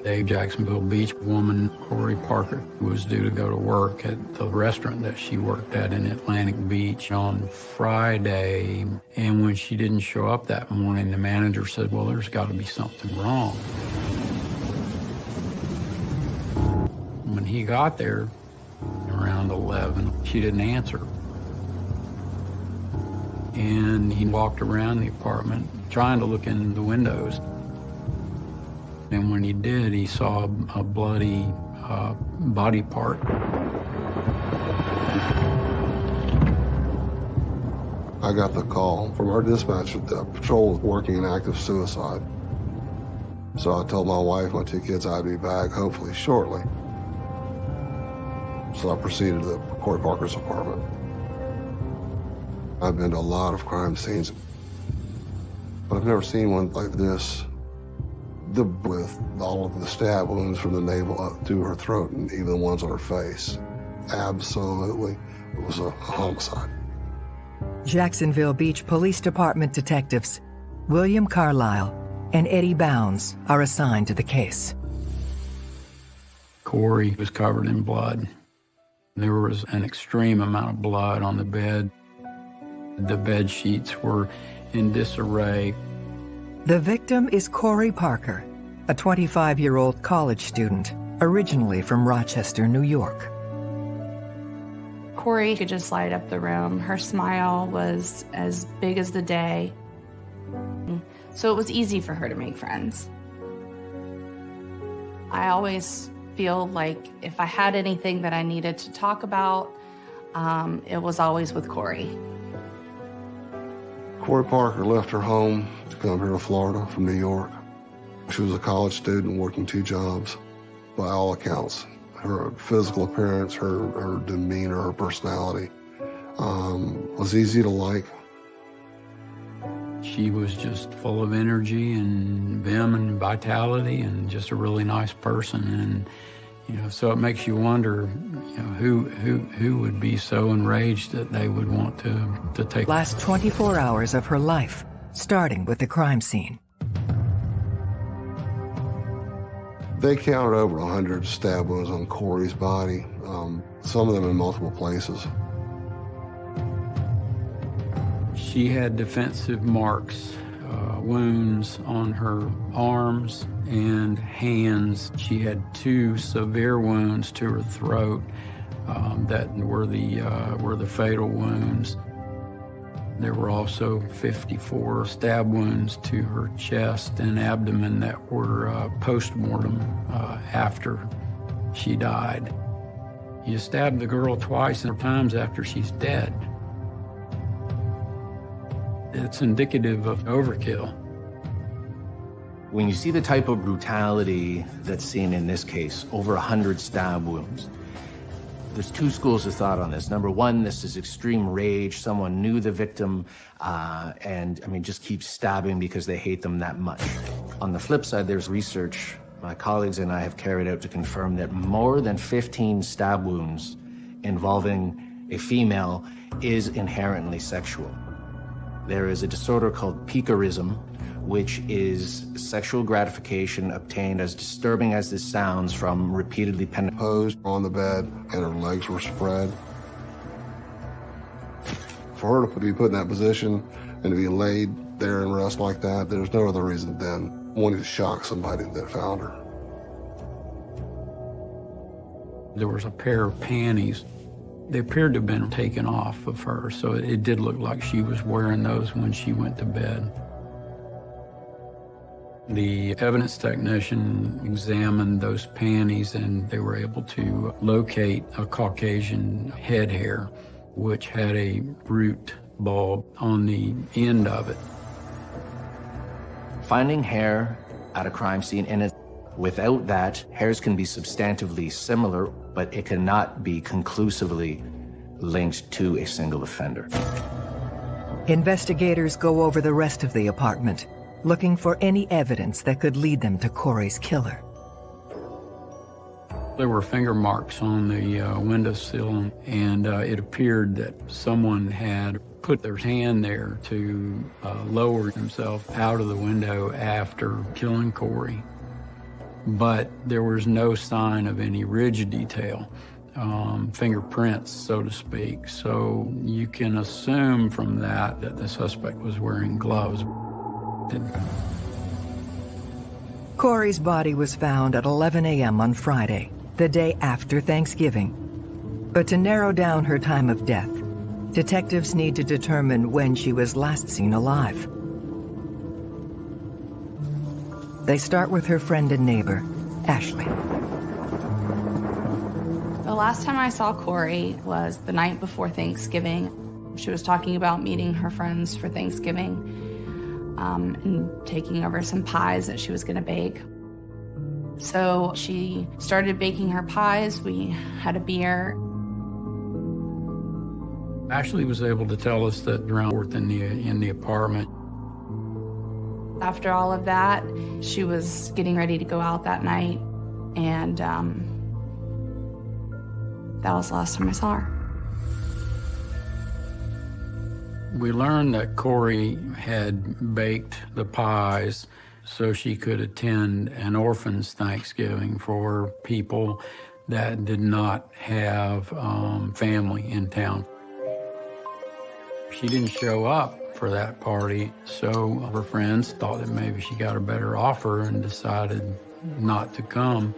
A Jacksonville Beach woman, Corey Parker, was due to go to work at the restaurant that she worked at in Atlantic Beach on Friday. And when she didn't show up that morning, the manager said, well, there's got to be something wrong. When he got there, around 11, she didn't answer. And he walked around the apartment trying to look in the windows. And when he did, he saw a bloody uh, body part. I got the call from our dispatch that the patrol was working an act of suicide. So I told my wife, my two kids, I'd be back hopefully shortly. So I proceeded to Corey Parker's apartment. I've been to a lot of crime scenes, but I've never seen one like this. The, with all of the stab wounds from the navel up through her throat and even the ones on her face. Absolutely. It was a homicide. Jacksonville Beach Police Department detectives William Carlisle and Eddie Bounds are assigned to the case. Corey was covered in blood. There was an extreme amount of blood on the bed. The bed sheets were in disarray. The victim is Corey Parker, a 25-year-old college student, originally from Rochester, New York. Corey could just light up the room. Her smile was as big as the day. So it was easy for her to make friends. I always feel like if I had anything that I needed to talk about, um, it was always with Corey. Corey Parker left her home to come here to Florida from New York. She was a college student working two jobs. By all accounts, her physical appearance, her, her demeanor, her personality um, was easy to like. She was just full of energy and vim and vitality and just a really nice person. And, you know, so it makes you wonder, you know, who, who, who would be so enraged that they would want to, to take... The last 24 hours of her life, starting with the crime scene. They counted over 100 stab wounds on Corey's body, um, some of them in multiple places. She had defensive marks uh, wounds on her arms and hands. She had two severe wounds to her throat um, that were the, uh, were the fatal wounds. There were also 54 stab wounds to her chest and abdomen that were uh, post-mortem uh, after she died. You stab the girl twice and times after she's dead. It's indicative of overkill. When you see the type of brutality that's seen in this case, over 100 stab wounds, there's two schools of thought on this. Number one, this is extreme rage. Someone knew the victim uh, and, I mean, just keeps stabbing because they hate them that much. On the flip side, there's research my colleagues and I have carried out to confirm that more than 15 stab wounds involving a female is inherently sexual. There is a disorder called piquerism, which is sexual gratification obtained, as disturbing as this sounds, from repeatedly penetrating. Posed on the bed, and her legs were spread. For her to be put in that position and to be laid there and rest like that, there's no other reason than wanting to shock somebody that found her. There was a pair of panties. They appeared to have been taken off of her, so it did look like she was wearing those when she went to bed. The evidence technician examined those panties and they were able to locate a Caucasian head hair, which had a root bulb on the end of it. Finding hair at a crime scene it, without that, hairs can be substantively similar, but it cannot be conclusively linked to a single offender. Investigators go over the rest of the apartment, looking for any evidence that could lead them to Corey's killer. There were finger marks on the uh, windowsill, and uh, it appeared that someone had put their hand there to uh, lower himself out of the window after killing Corey. But there was no sign of any ridge detail, um, fingerprints, so to speak. So you can assume from that that the suspect was wearing gloves. Corey's body was found at 11 a.m. on Friday, the day after Thanksgiving. But to narrow down her time of death, detectives need to determine when she was last seen alive. They start with her friend and neighbor, Ashley. The last time I saw Corey was the night before Thanksgiving. She was talking about meeting her friends for Thanksgiving um, and taking over some pies that she was going to bake. So she started baking her pies. We had a beer. Ashley was able to tell us that around fourth in the in the apartment. After all of that, she was getting ready to go out that night, and um, that was the last time I saw her. We learned that Corey had baked the pies so she could attend an orphan's Thanksgiving for people that did not have um, family in town. She didn't show up for that party, so her friends thought that maybe she got a better offer and decided not to come.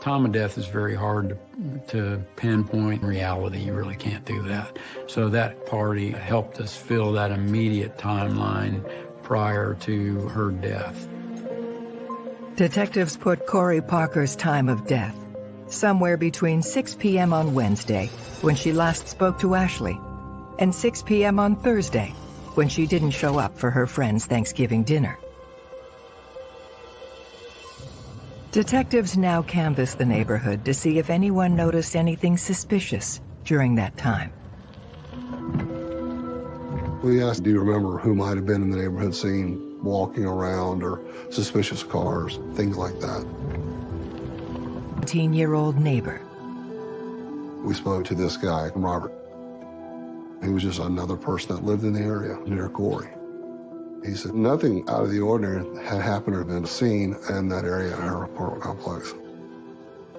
Time of death is very hard to, to pinpoint. In reality, you really can't do that. So that party helped us fill that immediate timeline prior to her death. Detectives put Corey Parker's time of death somewhere between 6 p.m. on Wednesday, when she last spoke to Ashley, and 6 p.m. on Thursday, when she didn't show up for her friend's Thanksgiving dinner. Detectives now canvass the neighborhood to see if anyone noticed anything suspicious during that time. We asked, do you remember who might have been in the neighborhood seen walking around or suspicious cars, things like that. 18-year-old neighbor. We spoke to this guy, Robert. He was just another person that lived in the area near Corey. He said nothing out of the ordinary had happened or been seen in that area in our apartment complex.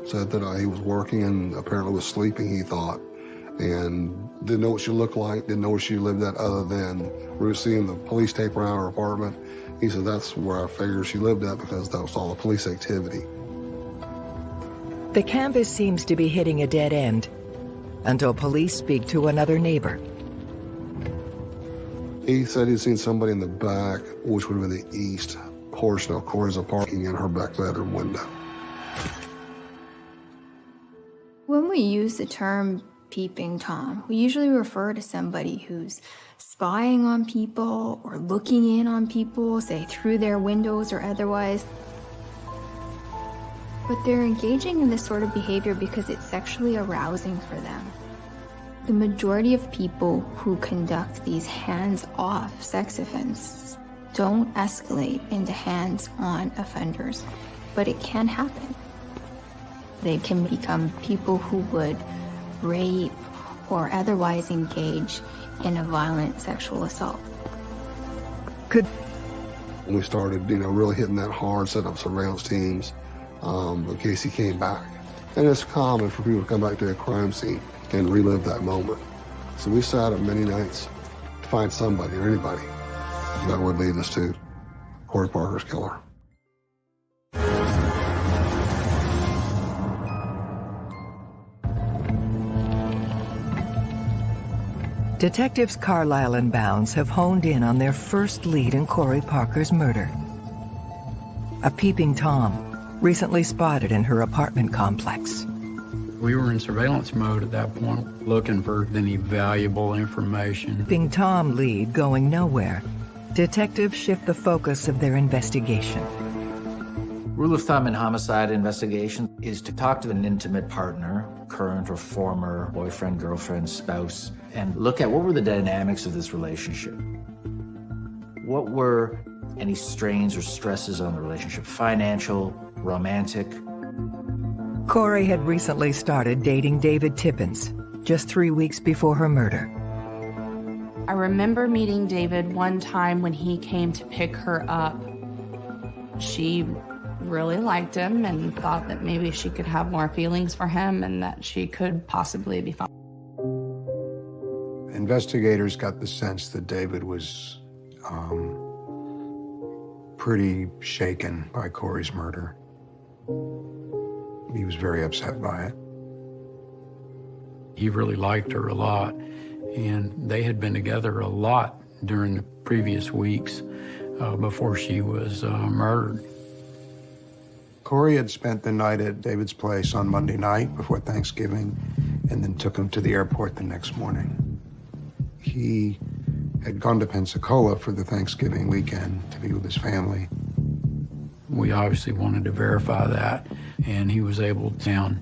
Said that uh, he was working and apparently was sleeping, he thought, and Didn't know what she looked like, didn't know where she lived at other than we were seeing the police tape around her apartment. He said that's where I figured she lived at because that was all the police activity. The canvas seems to be hitting a dead end until police speak to another neighbor. He said he'd seen somebody in the back, which would have been the east portion of Corey's apartment in her back bedroom window. When we use the term peeping Tom, we usually refer to somebody who's spying on people or looking in on people, say through their windows or otherwise. But they're engaging in this sort of behavior because it's sexually arousing for them. The majority of people who conduct these hands-off sex offenses don't escalate into hands-on offenders, but it can happen. They can become people who would rape or otherwise engage in a violent sexual assault. Could we started, you know, really hitting that hard, set up surveillance teams um, in case he came back. And it's common for people to come back to a crime scene and relive that moment. So we sat up many nights to find somebody or anybody that would lead us to Corey Parker's killer. Detectives Carlisle and Bounds have honed in on their first lead in Corey Parker's murder. A peeping Tom, recently spotted in her apartment complex. We were in surveillance mode at that point, looking for any valuable information. Peeping Tom lead going nowhere. Detectives shift the focus of their investigation. Rule of thumb in homicide investigation is to talk to an intimate partner, current or former boyfriend, girlfriend, spouse, and look at what were the dynamics of this relationship. What were any strains or stresses on the relationship? Financial, romantic? Corey had recently started dating David Tippins, just three weeks before her murder. I remember meeting David one time when he came to pick her up. She really liked him and thought that maybe she could have more feelings for him and that she could possibly be fine. Investigators got the sense that David was um, pretty shaken by Corey's murder. He was very upset by it. He really liked her a lot, and they had been together a lot during the previous weeks uh, before she was uh, murdered. Corey had spent the night at David's place on Monday night before Thanksgiving and then took him to the airport the next morning. He had gone to Pensacola for the Thanksgiving weekend to be with his family. We obviously wanted to verify that, and he was able to town.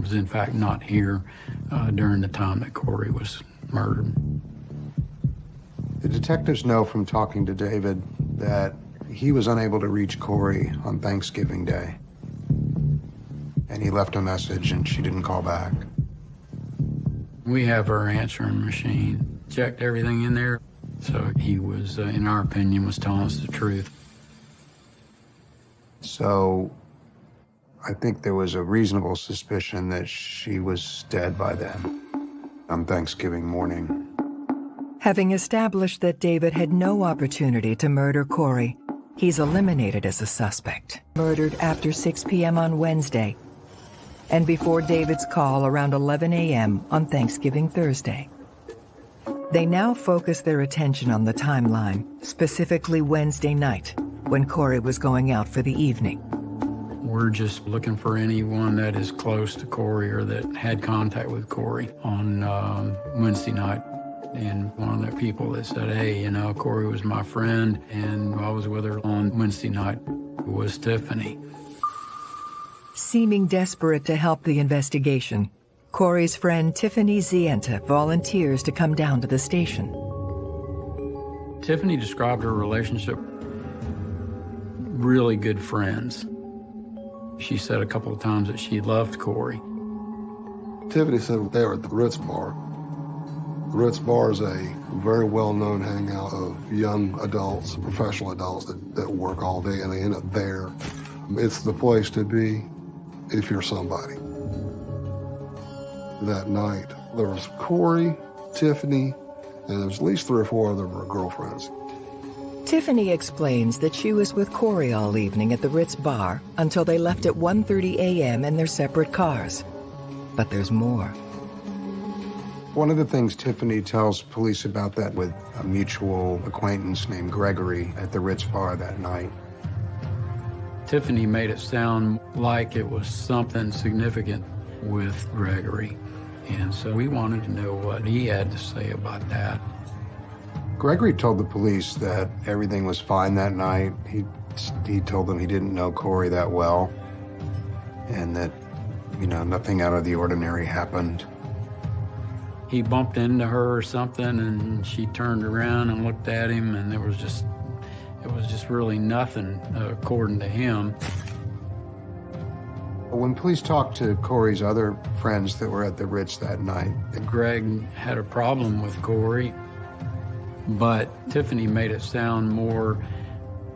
was in fact not here uh, during the time that Corey was murdered. The detectives know from talking to David that he was unable to reach Corey on Thanksgiving Day. And he left a message and she didn't call back. We have our answering machine, checked everything in there. So he was, uh, in our opinion, was telling us the truth. So I think there was a reasonable suspicion that she was dead by then on Thanksgiving morning. Having established that David had no opportunity to murder Corey, he's eliminated as a suspect. Murdered after 6 p.m. on Wednesday and before David's call around 11 a.m. on Thanksgiving Thursday. They now focus their attention on the timeline, specifically Wednesday night, when Corey was going out for the evening. We're just looking for anyone that is close to Corey or that had contact with Corey on uh, Wednesday night. And one of the people that said, hey, you know, Corey was my friend, and I was with her on Wednesday night was Tiffany. Seeming desperate to help the investigation, Corey's friend Tiffany Zienta volunteers to come down to the station. Tiffany described her relationship really good friends. She said a couple of times that she loved Corey. Tiffany said they were at the Ritz Bar. The Ritz Bar is a very well-known hangout of young adults, professional adults that, that work all day and they end up there. It's the place to be if you're somebody. That night, there was Corey, Tiffany, and there was at least three or four of them were girlfriends. Tiffany explains that she was with Corey all evening at the Ritz bar until they left at 1.30 a.m. in their separate cars. But there's more. One of the things Tiffany tells police about that with a mutual acquaintance named Gregory at the Ritz bar that night. Tiffany made it sound like it was something significant with Gregory. And so we wanted to know what he had to say about that. Gregory told the police that everything was fine that night. He, he told them he didn't know Corey that well and that, you know, nothing out of the ordinary happened. He bumped into her or something and she turned around and looked at him and there was just, it was just really nothing uh, according to him. When police talked to Corey's other friends that were at the Ritz that night, Greg had a problem with Corey but Tiffany made it sound more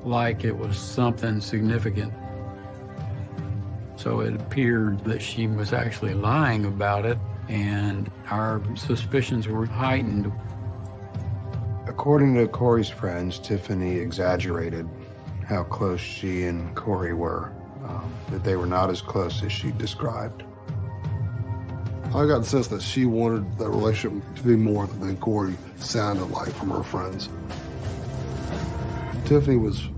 like it was something significant. So it appeared that she was actually lying about it, and our suspicions were heightened. According to Corey's friends, Tiffany exaggerated how close she and Corey were, um, that they were not as close as she described. I got the sense that she wanted that relationship to be more than Corey sounded like from her friends. Tiffany was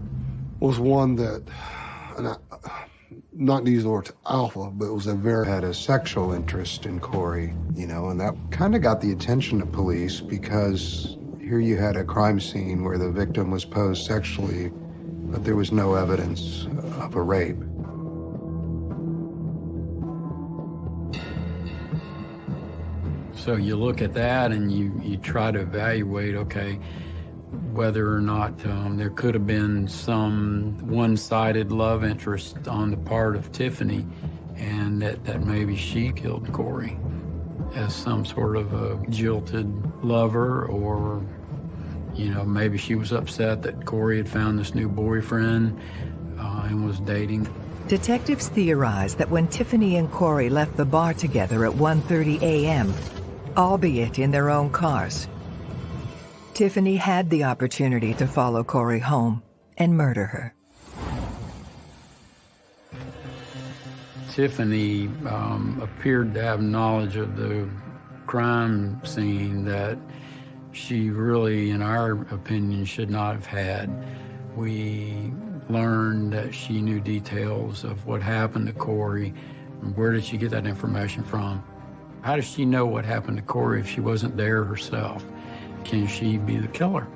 was one that, and I, not to use the word alpha, but it was a very had a sexual interest in Corey, you know, and that kind of got the attention of police because here you had a crime scene where the victim was posed sexually, but there was no evidence of a rape. So you look at that and you, you try to evaluate, okay, whether or not um, there could have been some one-sided love interest on the part of Tiffany and that, that maybe she killed Corey as some sort of a jilted lover or, you know, maybe she was upset that Corey had found this new boyfriend uh, and was dating. Detectives theorize that when Tiffany and Corey left the bar together at 1.30 a.m., albeit in their own cars. Tiffany had the opportunity to follow Corey home and murder her. Tiffany um, appeared to have knowledge of the crime scene that she really, in our opinion, should not have had. We learned that she knew details of what happened to Corey. Where did she get that information from? How does she know what happened to Corey if she wasn't there herself? Can she be the killer?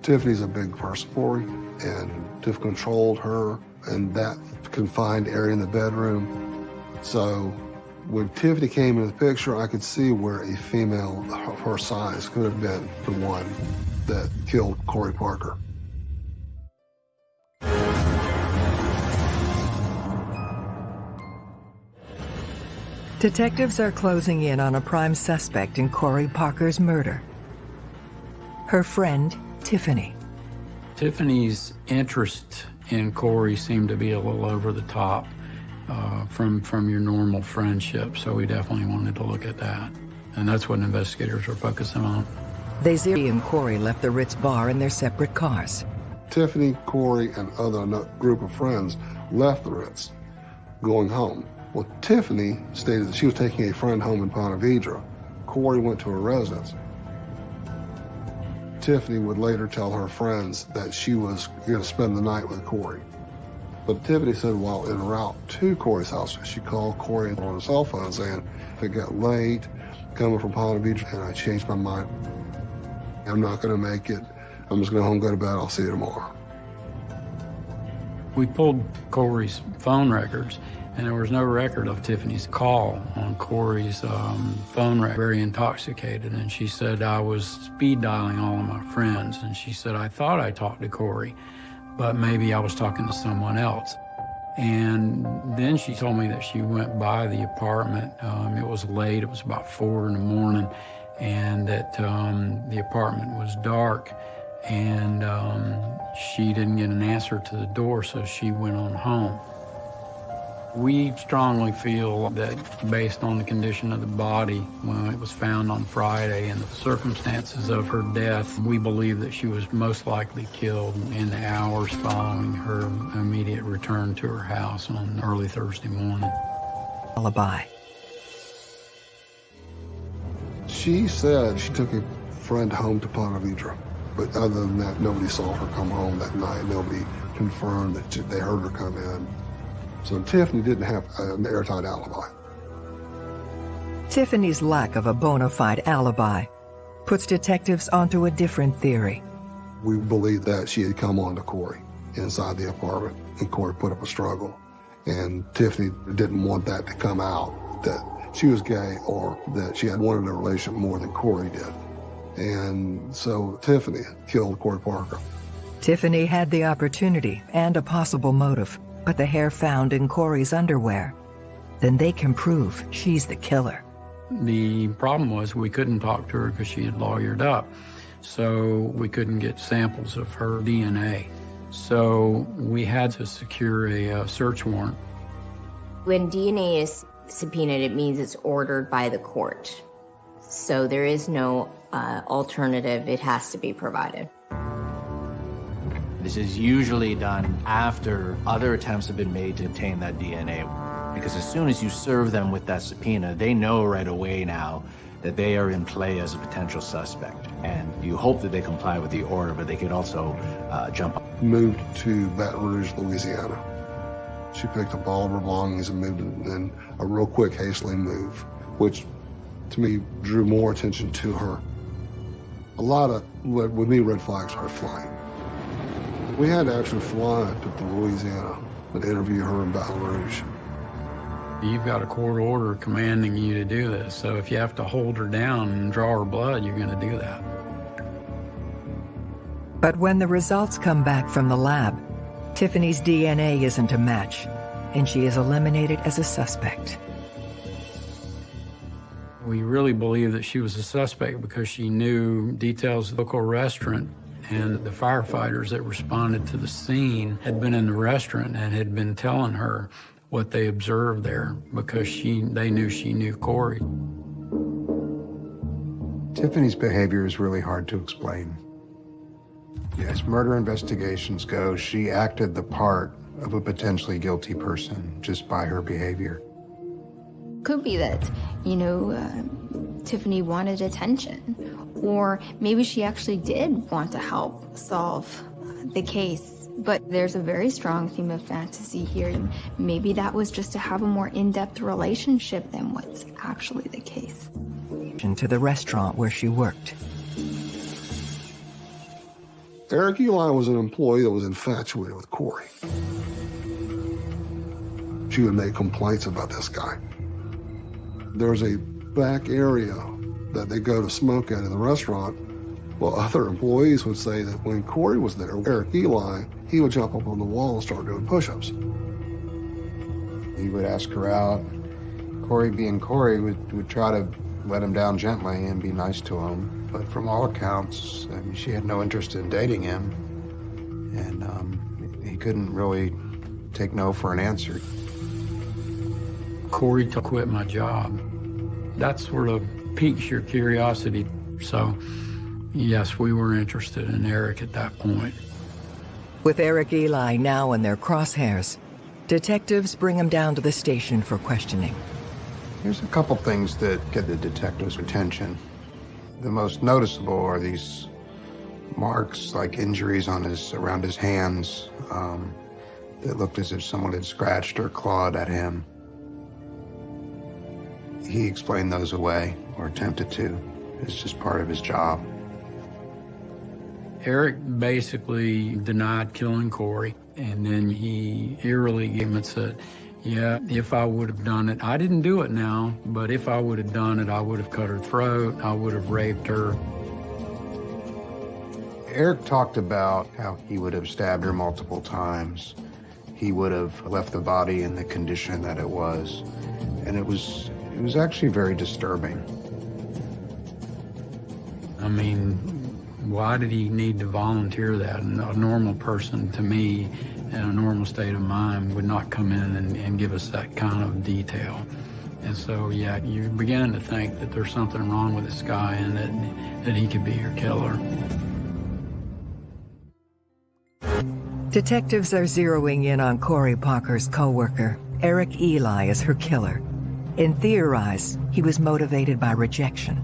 Tiffany's a big person him, and Tiff controlled her in that confined area in the bedroom. So when Tiffany came into the picture, I could see where a female of her size could have been the one that killed Corey Parker. Detectives are closing in on a prime suspect in Corey Parker's murder. Her friend, Tiffany. Tiffany's interest in Corey seemed to be a little over the top uh, from, from your normal friendship, so we definitely wanted to look at that. And that's what investigators were focusing on. They Ziri and Corey left the Ritz bar in their separate cars. Tiffany, Corey, and other group of friends left the Ritz, going home. Well, Tiffany stated that she was taking a friend home in Ponte Vedra. Corey went to her residence. Tiffany would later tell her friends that she was going to spend the night with Corey. But Tiffany said while en route to Corey's house, she called Corey on his cell phone saying, it got late coming from Vedra and I changed my mind. I'm not going to make it. I'm just going to home, go to bed. I'll see you tomorrow. We pulled Corey's phone records and there was no record of Tiffany's call on Corey's um, phone record, very intoxicated. And she said, I was speed dialing all of my friends. And she said, I thought I talked to Corey, but maybe I was talking to someone else. And then she told me that she went by the apartment. Um, it was late, it was about four in the morning, and that um, the apartment was dark. And um, she didn't get an answer to the door, so she went on home. We strongly feel that based on the condition of the body when it was found on Friday and the circumstances of her death, we believe that she was most likely killed in the hours following her immediate return to her house on early Thursday morning. Alibi. She said she took a friend home to Ponte Vedra, but other than that, nobody saw her come home that night. Nobody confirmed that they heard her come in. So Tiffany didn't have an airtight alibi. Tiffany's lack of a bona fide alibi puts detectives onto a different theory. We believe that she had come on to Corey inside the apartment, and Corey put up a struggle. And Tiffany didn't want that to come out, that she was gay or that she had wanted a relationship more than Corey did. And so Tiffany killed Corey Parker. Tiffany had the opportunity and a possible motive, but the hair found in Corey's underwear. Then they can prove she's the killer. The problem was we couldn't talk to her because she had lawyered up. So we couldn't get samples of her DNA. So we had to secure a uh, search warrant. When DNA is subpoenaed, it means it's ordered by the court. So there is no uh, alternative. It has to be provided. This is usually done after other attempts have been made to obtain that DNA. Because as soon as you serve them with that subpoena, they know right away now that they are in play as a potential suspect. And you hope that they comply with the order, but they could also uh, jump. Moved to Baton Rouge, Louisiana. She picked up all of her belongings and moved in a real quick, hastily move, which to me drew more attention to her. A lot of, with me, red flags started flying. We had to actually fly to Louisiana and interview her in Baton Rouge. You've got a court order commanding you to do this, so if you have to hold her down and draw her blood, you're going to do that. But when the results come back from the lab, Tiffany's DNA isn't a match, and she is eliminated as a suspect. We really believe that she was a suspect because she knew details of the local restaurant and the firefighters that responded to the scene had been in the restaurant and had been telling her what they observed there because she they knew she knew Corey. Tiffany's behavior is really hard to explain. As murder investigations go, she acted the part of a potentially guilty person just by her behavior. Could be that, you know, uh, Tiffany wanted attention, or maybe she actually did want to help solve the case. But there's a very strong theme of fantasy here. And maybe that was just to have a more in-depth relationship than what's actually the case. To the restaurant where she worked. Eric Eli was an employee that was infatuated with Corey. She would make complaints about this guy. There's a back area that they go to smoke at in the restaurant. Well, other employees would say that when Corey was there, Eric Eli, he would jump up on the wall and start doing push-ups. He would ask her out. Corey, being Corey, would, would try to let him down gently and be nice to him. But from all accounts, I mean, she had no interest in dating him. And um, he couldn't really take no for an answer. Corey to quit my job. That sort of piques your curiosity. So, yes, we were interested in Eric at that point. With Eric Eli now in their crosshairs, detectives bring him down to the station for questioning. There's a couple things that get the detectives' attention. The most noticeable are these marks, like injuries on his around his hands, um, that looked as if someone had scratched or clawed at him. He explained those away, or attempted to. It's just part of his job. Eric basically denied killing Corey, and then he eerily came and said, yeah, if I would have done it, I didn't do it now, but if I would have done it, I would have cut her throat, I would have raped her. Eric talked about how he would have stabbed her multiple times. He would have left the body in the condition that it was. And it was, it was actually very disturbing. I mean, Why did he need to volunteer that? A normal person, to me, in a normal state of mind, would not come in and, and give us that kind of detail. And so, yeah, you're beginning to think that there's something wrong with this guy and that, that he could be your killer. Detectives are zeroing in on Corey Parker's co-worker, Eric Eli, as her killer. In Theorize, he was motivated by rejection.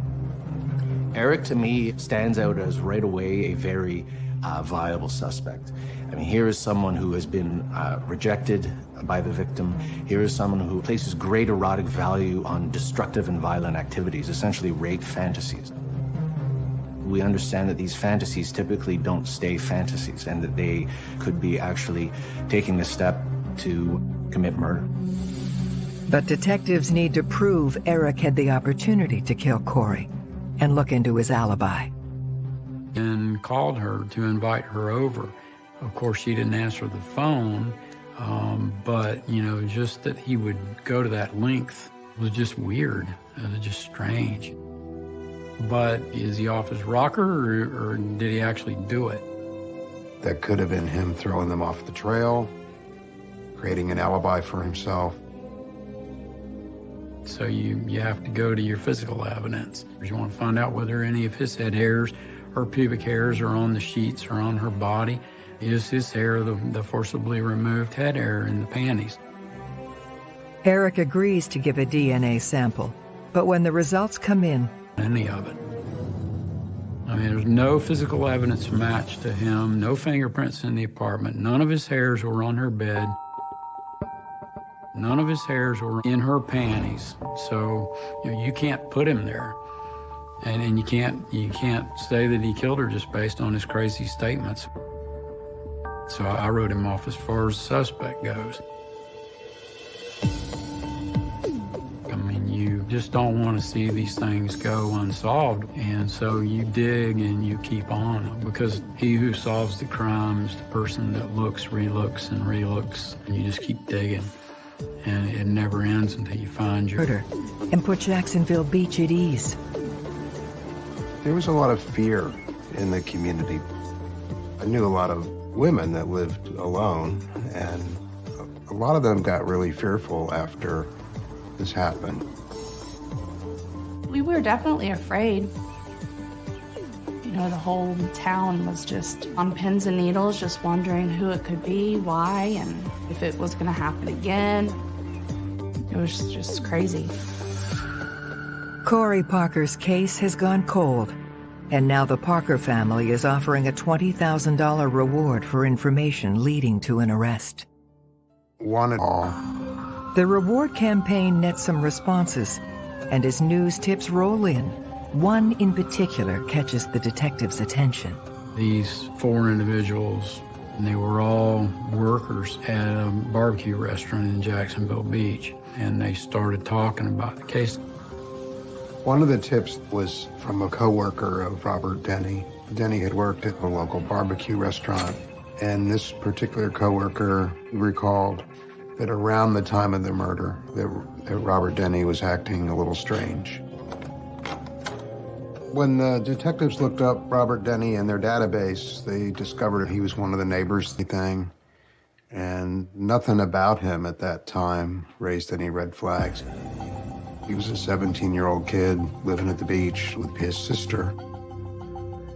Eric, to me, stands out as right away a very uh, viable suspect. I mean, here is someone who has been uh, rejected by the victim. Here is someone who places great erotic value on destructive and violent activities, essentially rape fantasies. We understand that these fantasies typically don't stay fantasies and that they could be actually taking the step to commit murder. But detectives need to prove Eric had the opportunity to kill Corey and look into his alibi. And called her to invite her over. Of course, she didn't answer the phone, um, but, you know, just that he would go to that length was just weird. It was just strange. But is he off his rocker or, or did he actually do it? That could have been him throwing them off the trail, creating an alibi for himself. So you, you have to go to your physical evidence. You want to find out whether any of his head hairs or pubic hairs are on the sheets or on her body. Is his hair the, the forcibly removed head hair in the panties? Eric agrees to give a DNA sample, but when the results come in, any of it. I mean, there's no physical evidence matched to him, no fingerprints in the apartment, none of his hairs were on her bed, none of his hairs were in her panties. So you, know, you can't put him there. And, and you can't you can't say that he killed her just based on his crazy statements. So I wrote him off as far as suspect goes. I mean, you just don't want to see these things go unsolved. And so you dig and you keep on because he who solves the crime is the person that looks, relooks, and relooks. And you just keep digging. And it never ends until you find your murder and put Jacksonville Beach at ease. There was a lot of fear in the community. I knew a lot of women that lived alone, and a lot of them got really fearful after this happened. We were definitely afraid. You know, the whole town was just on pins and needles, just wondering who it could be, why, and if it was going to happen again. It was just crazy. Corey Parker's case has gone cold, and now the Parker family is offering a $20,000 reward for information leading to an arrest. One and all. The reward campaign nets some responses, and as news tips roll in, one in particular catches the detective's attention. These four individuals, they were all workers at a barbecue restaurant in Jacksonville Beach, and they started talking about the case. One of the tips was from a coworker of Robert Denny. Denny had worked at a local barbecue restaurant, and this particular coworker recalled that around the time of the murder, that, that Robert Denny was acting a little strange. When the detectives looked up Robert Denny in their database, they discovered he was one of the neighbors thing, and nothing about him at that time raised any red flags. He was a 17-year-old kid living at the beach with his sister.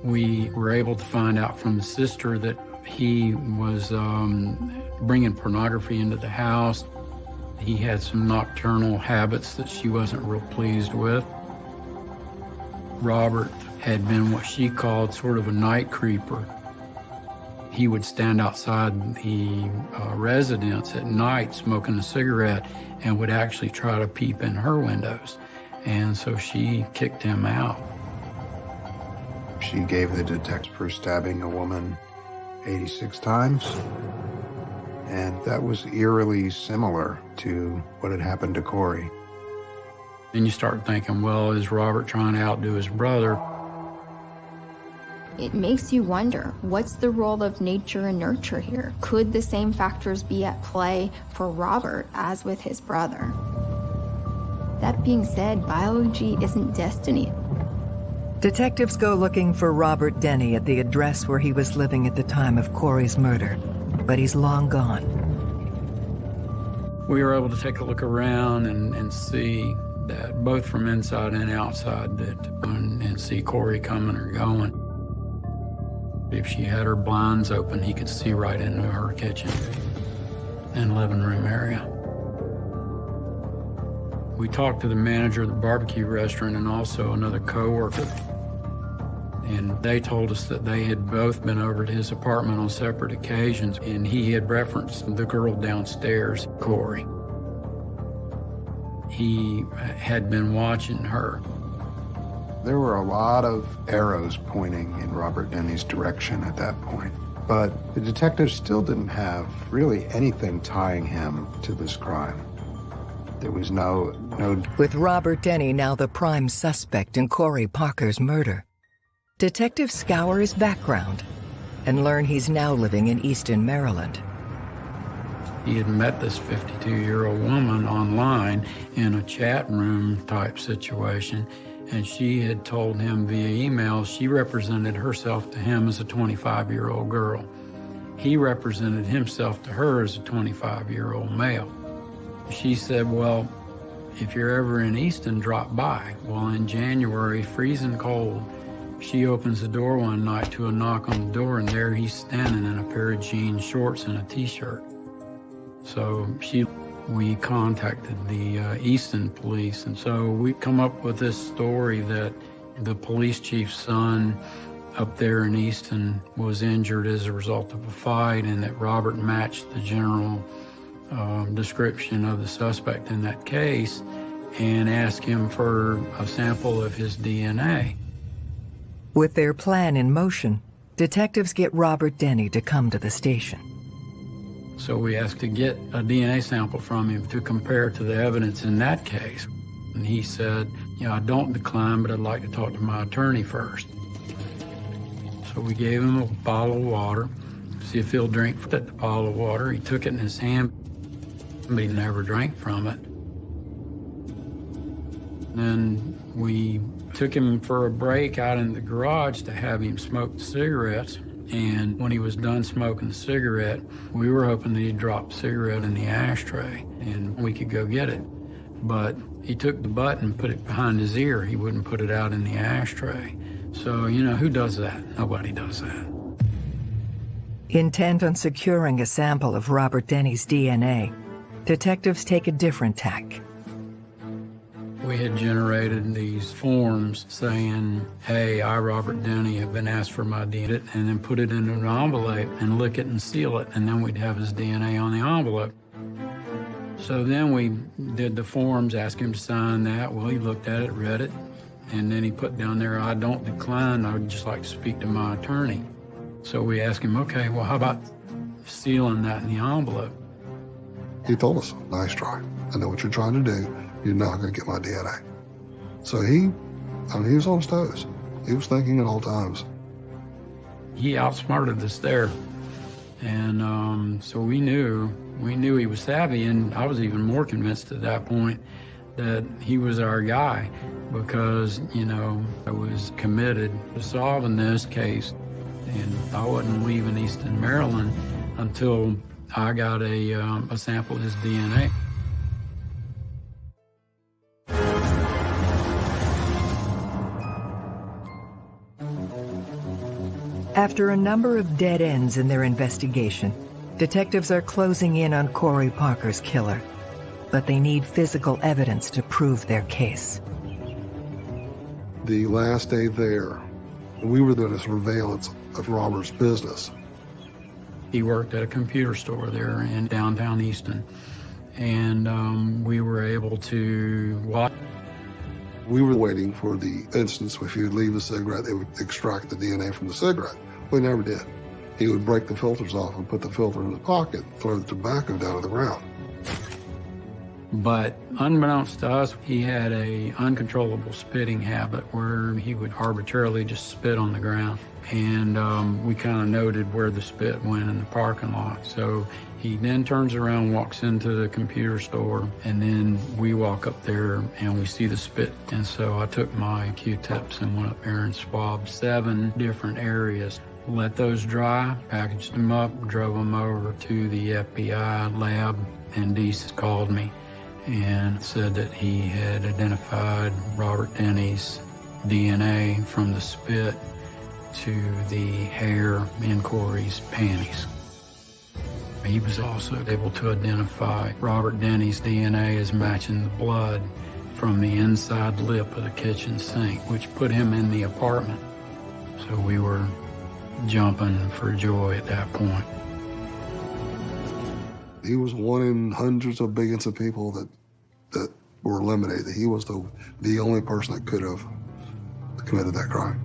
We were able to find out from the sister that he was um, bringing pornography into the house. He had some nocturnal habits that she wasn't real pleased with. Robert had been what she called sort of a night creeper. He would stand outside the uh, residence at night smoking a cigarette and would actually try to peep in her windows. And so she kicked him out. She gave the detective for stabbing a woman 86 times. And that was eerily similar to what had happened to Corey. And you start thinking, well, is Robert trying to outdo his brother? It makes you wonder, what's the role of nature and nurture here? Could the same factors be at play for Robert as with his brother? That being said, biology isn't destiny. Detectives go looking for Robert Denny at the address where he was living at the time of Corey's murder, but he's long gone. We were able to take a look around and, and see that both from inside and outside that and, see Corey coming or going. If she had her blinds open, he could see right into her kitchen and living room area. We talked to the manager of the barbecue restaurant and also another coworker. And they told us that they had both been over to his apartment on separate occasions, and he had referenced the girl downstairs, Corey. He had been watching her. There were a lot of arrows pointing in Robert Denny's direction at that point, but the detective still didn't have really anything tying him to this crime. There was no, no... With Robert Denny now the prime suspect in Corey Parker's murder, detectives scour his background and learn he's now living in Easton, Maryland. He had met this 52-year-old woman online in a chat room type situation, and she had told him via email she represented herself to him as a 25-year-old girl. He represented himself to her as a 25-year-old male. She said, well, if you're ever in Easton, drop by. Well, in January, freezing cold, she opens the door one night to a knock on the door, and there he's standing in a pair of jean shorts and a t-shirt. So she, we contacted the uh, Easton police, and so we come up with this story that the police chief's son up there in Easton was injured as a result of a fight, and that Robert matched the general uh, description of the suspect in that case and asked him for a sample of his DNA. With their plan in motion, detectives get Robert Denny to come to the station. So we asked to get a DNA sample from him to compare to the evidence in that case. And he said, you know, I don't decline, but I'd like to talk to my attorney first. So we gave him a bottle of water, see if he'll drink that the bottle of water. He took it in his hand, but he never drank from it. Then we took him for a break out in the garage to have him smoke cigarettes. And when he was done smoking the cigarette, we were hoping that he'd drop the cigarette in the ashtray and we could go get it. But he took the butt and put it behind his ear. He wouldn't put it out in the ashtray. So, you know, who does that? Nobody does that. Intent on securing a sample of Robert Denny's DNA, detectives take a different tack. We had generated these forms saying, hey, I, Robert Denny, have been asked for my DNA, and then put it in an envelope and lick it and seal it, and then we'd have his DNA on the envelope. So then we did the forms, asked him to sign that. Well, he looked at it, read it, and then he put down there, I don't decline, I would just like to speak to my attorney. So we asked him, okay, well, how about sealing that in the envelope? He told us, nice try. I know what you're trying to do. You're not going to get my DNA. So he, I mean, he was on his toes. He was thinking at all times. He outsmarted us there. And um, so we knew, we knew he was savvy, and I was even more convinced at that point that he was our guy because, you know, I was committed to solving this case. And I wasn't leaving Easton, Maryland until I got a, um, a sample of his DNA. After a number of dead ends in their investigation, detectives are closing in on Corey Parker's killer, but they need physical evidence to prove their case. The last day there, we were doing a surveillance of Robert's business. He worked at a computer store there in downtown Easton, and um, we were able to watch. We were waiting for the instance if he would leave the cigarette, they would extract the DNA from the cigarette. We never did. He would break the filters off and put the filter in his pocket, throw the tobacco down to the ground. But unbeknownst to us, he had a uncontrollable spitting habit where he would arbitrarily just spit on the ground. And um, we kind of noted where the spit went in the parking lot. So he then turns around, walks into the computer store, and then we walk up there and we see the spit. And so I took my Q-tips and went up there and swabbed seven different areas. Let those dry, packaged them up, drove them over to the FBI lab, and Deese called me and said that he had identified Robert Denny's DNA from the spit to the hair in Corey's panties. He was also able to identify Robert Denny's DNA as matching the blood from the inside lip of the kitchen sink, which put him in the apartment. So we were jumping for joy at that point. He was one in hundreds of billions of people that that were eliminated. He was the the only person that could have committed that crime.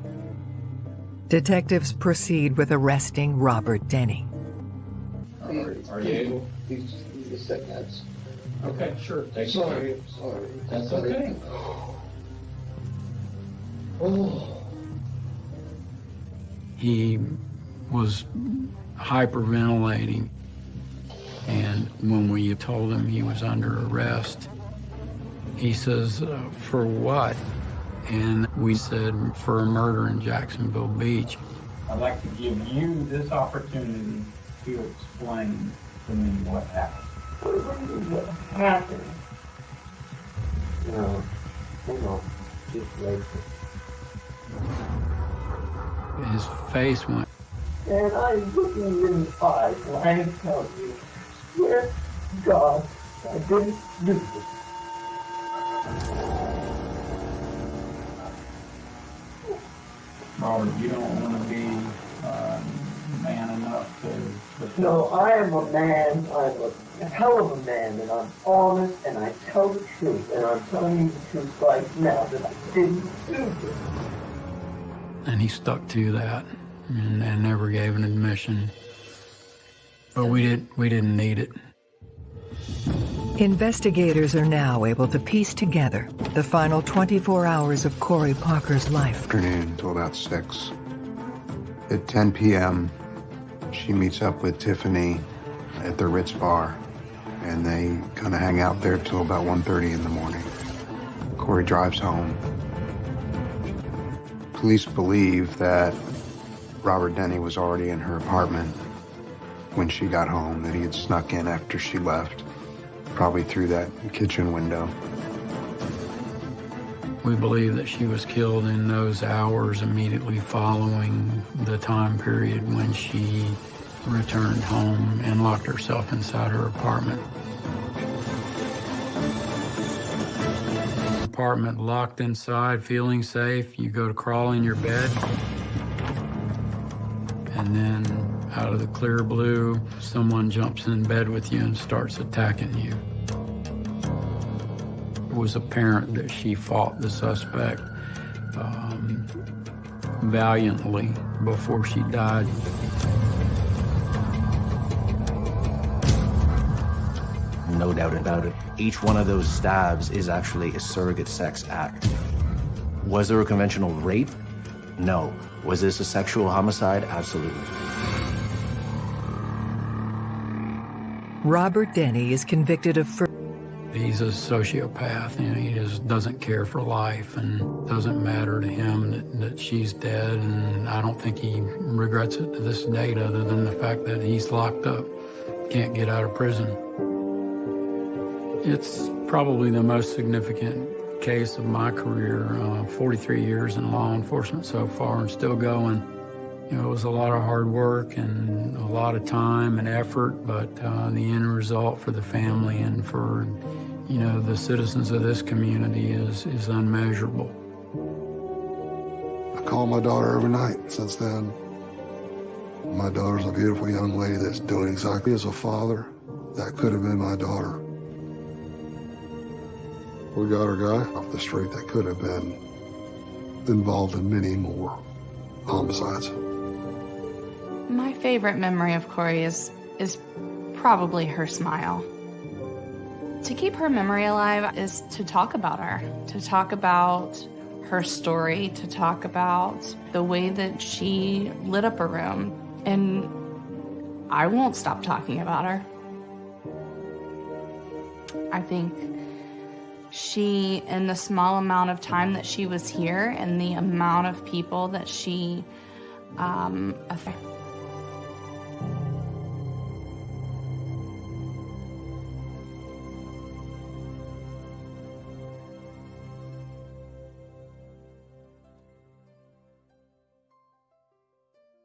Detectives proceed with arresting Robert Denny. Are you able? He's, he's sick, that's. Okay, sure. Take your Sorry, time. sorry. That's okay. Oh. He was hyperventilating, and when we told him he was under arrest, he says, uh, for what? And we said, for a murder in Jacksonville Beach. I'd like to give you this opportunity to explain to me what happened. What happened? No, hold on. Just wait. His face went, And I'm looking in the eyes and I tell you, swear to God, I didn't do this. Robert, you don't want to No, I am a man, I'm a hell of a man, and I'm honest, and I tell the truth, and I'm telling you the truth right now that I didn't do this. and he stuck to that and, and never gave an admission. But we didn't. we didn't need it. Investigators are now able to piece together the final 24 hours of Corey Parker's life. Afternoon until about 6. At 10 p.m., she meets up with Tiffany at the Ritz Bar, and they kind of hang out there till about 1.30 in the morning. Corey drives home. Police believe that Robert Denny was already in her apartment when she got home, that he had snuck in after she left, probably through that kitchen window. We believe that she was killed in those hours immediately following the time period when she returned home and locked herself inside her apartment. Apartment locked inside, feeling safe. You go to crawl in your bed. And then out of the clear blue, someone jumps in bed with you and starts attacking you. It was apparent that she fought the suspect um, valiantly before she died. No doubt about it. Each one of those stabs is actually a surrogate sex act. Was there a conventional rape? No. Was this a sexual homicide? Absolutely. Robert Denny is convicted of fur- He's a sociopath. You know, he just doesn't care for life and doesn't matter to him that, that she's dead. And I don't think he regrets it to this date other than the fact that he's locked up, can't get out of prison. It's probably the most significant case of my career, uh, 43 years in law enforcement so far and still going. You know, it was a lot of hard work and a lot of time and effort, but uh, the end result for the family and for, you know, the citizens of this community is, is unmeasurable. I call my daughter every night since then. My daughter's a beautiful young lady that's doing exactly as a father. That could have been my daughter. We got our guy off the street that could have been involved in many more homicides. My favorite memory of Corey is is probably her smile. To keep her memory alive is to talk about her, to talk about her story, to talk about the way that she lit up a room. And I won't stop talking about her. I think she, in the small amount of time that she was here and the amount of people that she um, affected,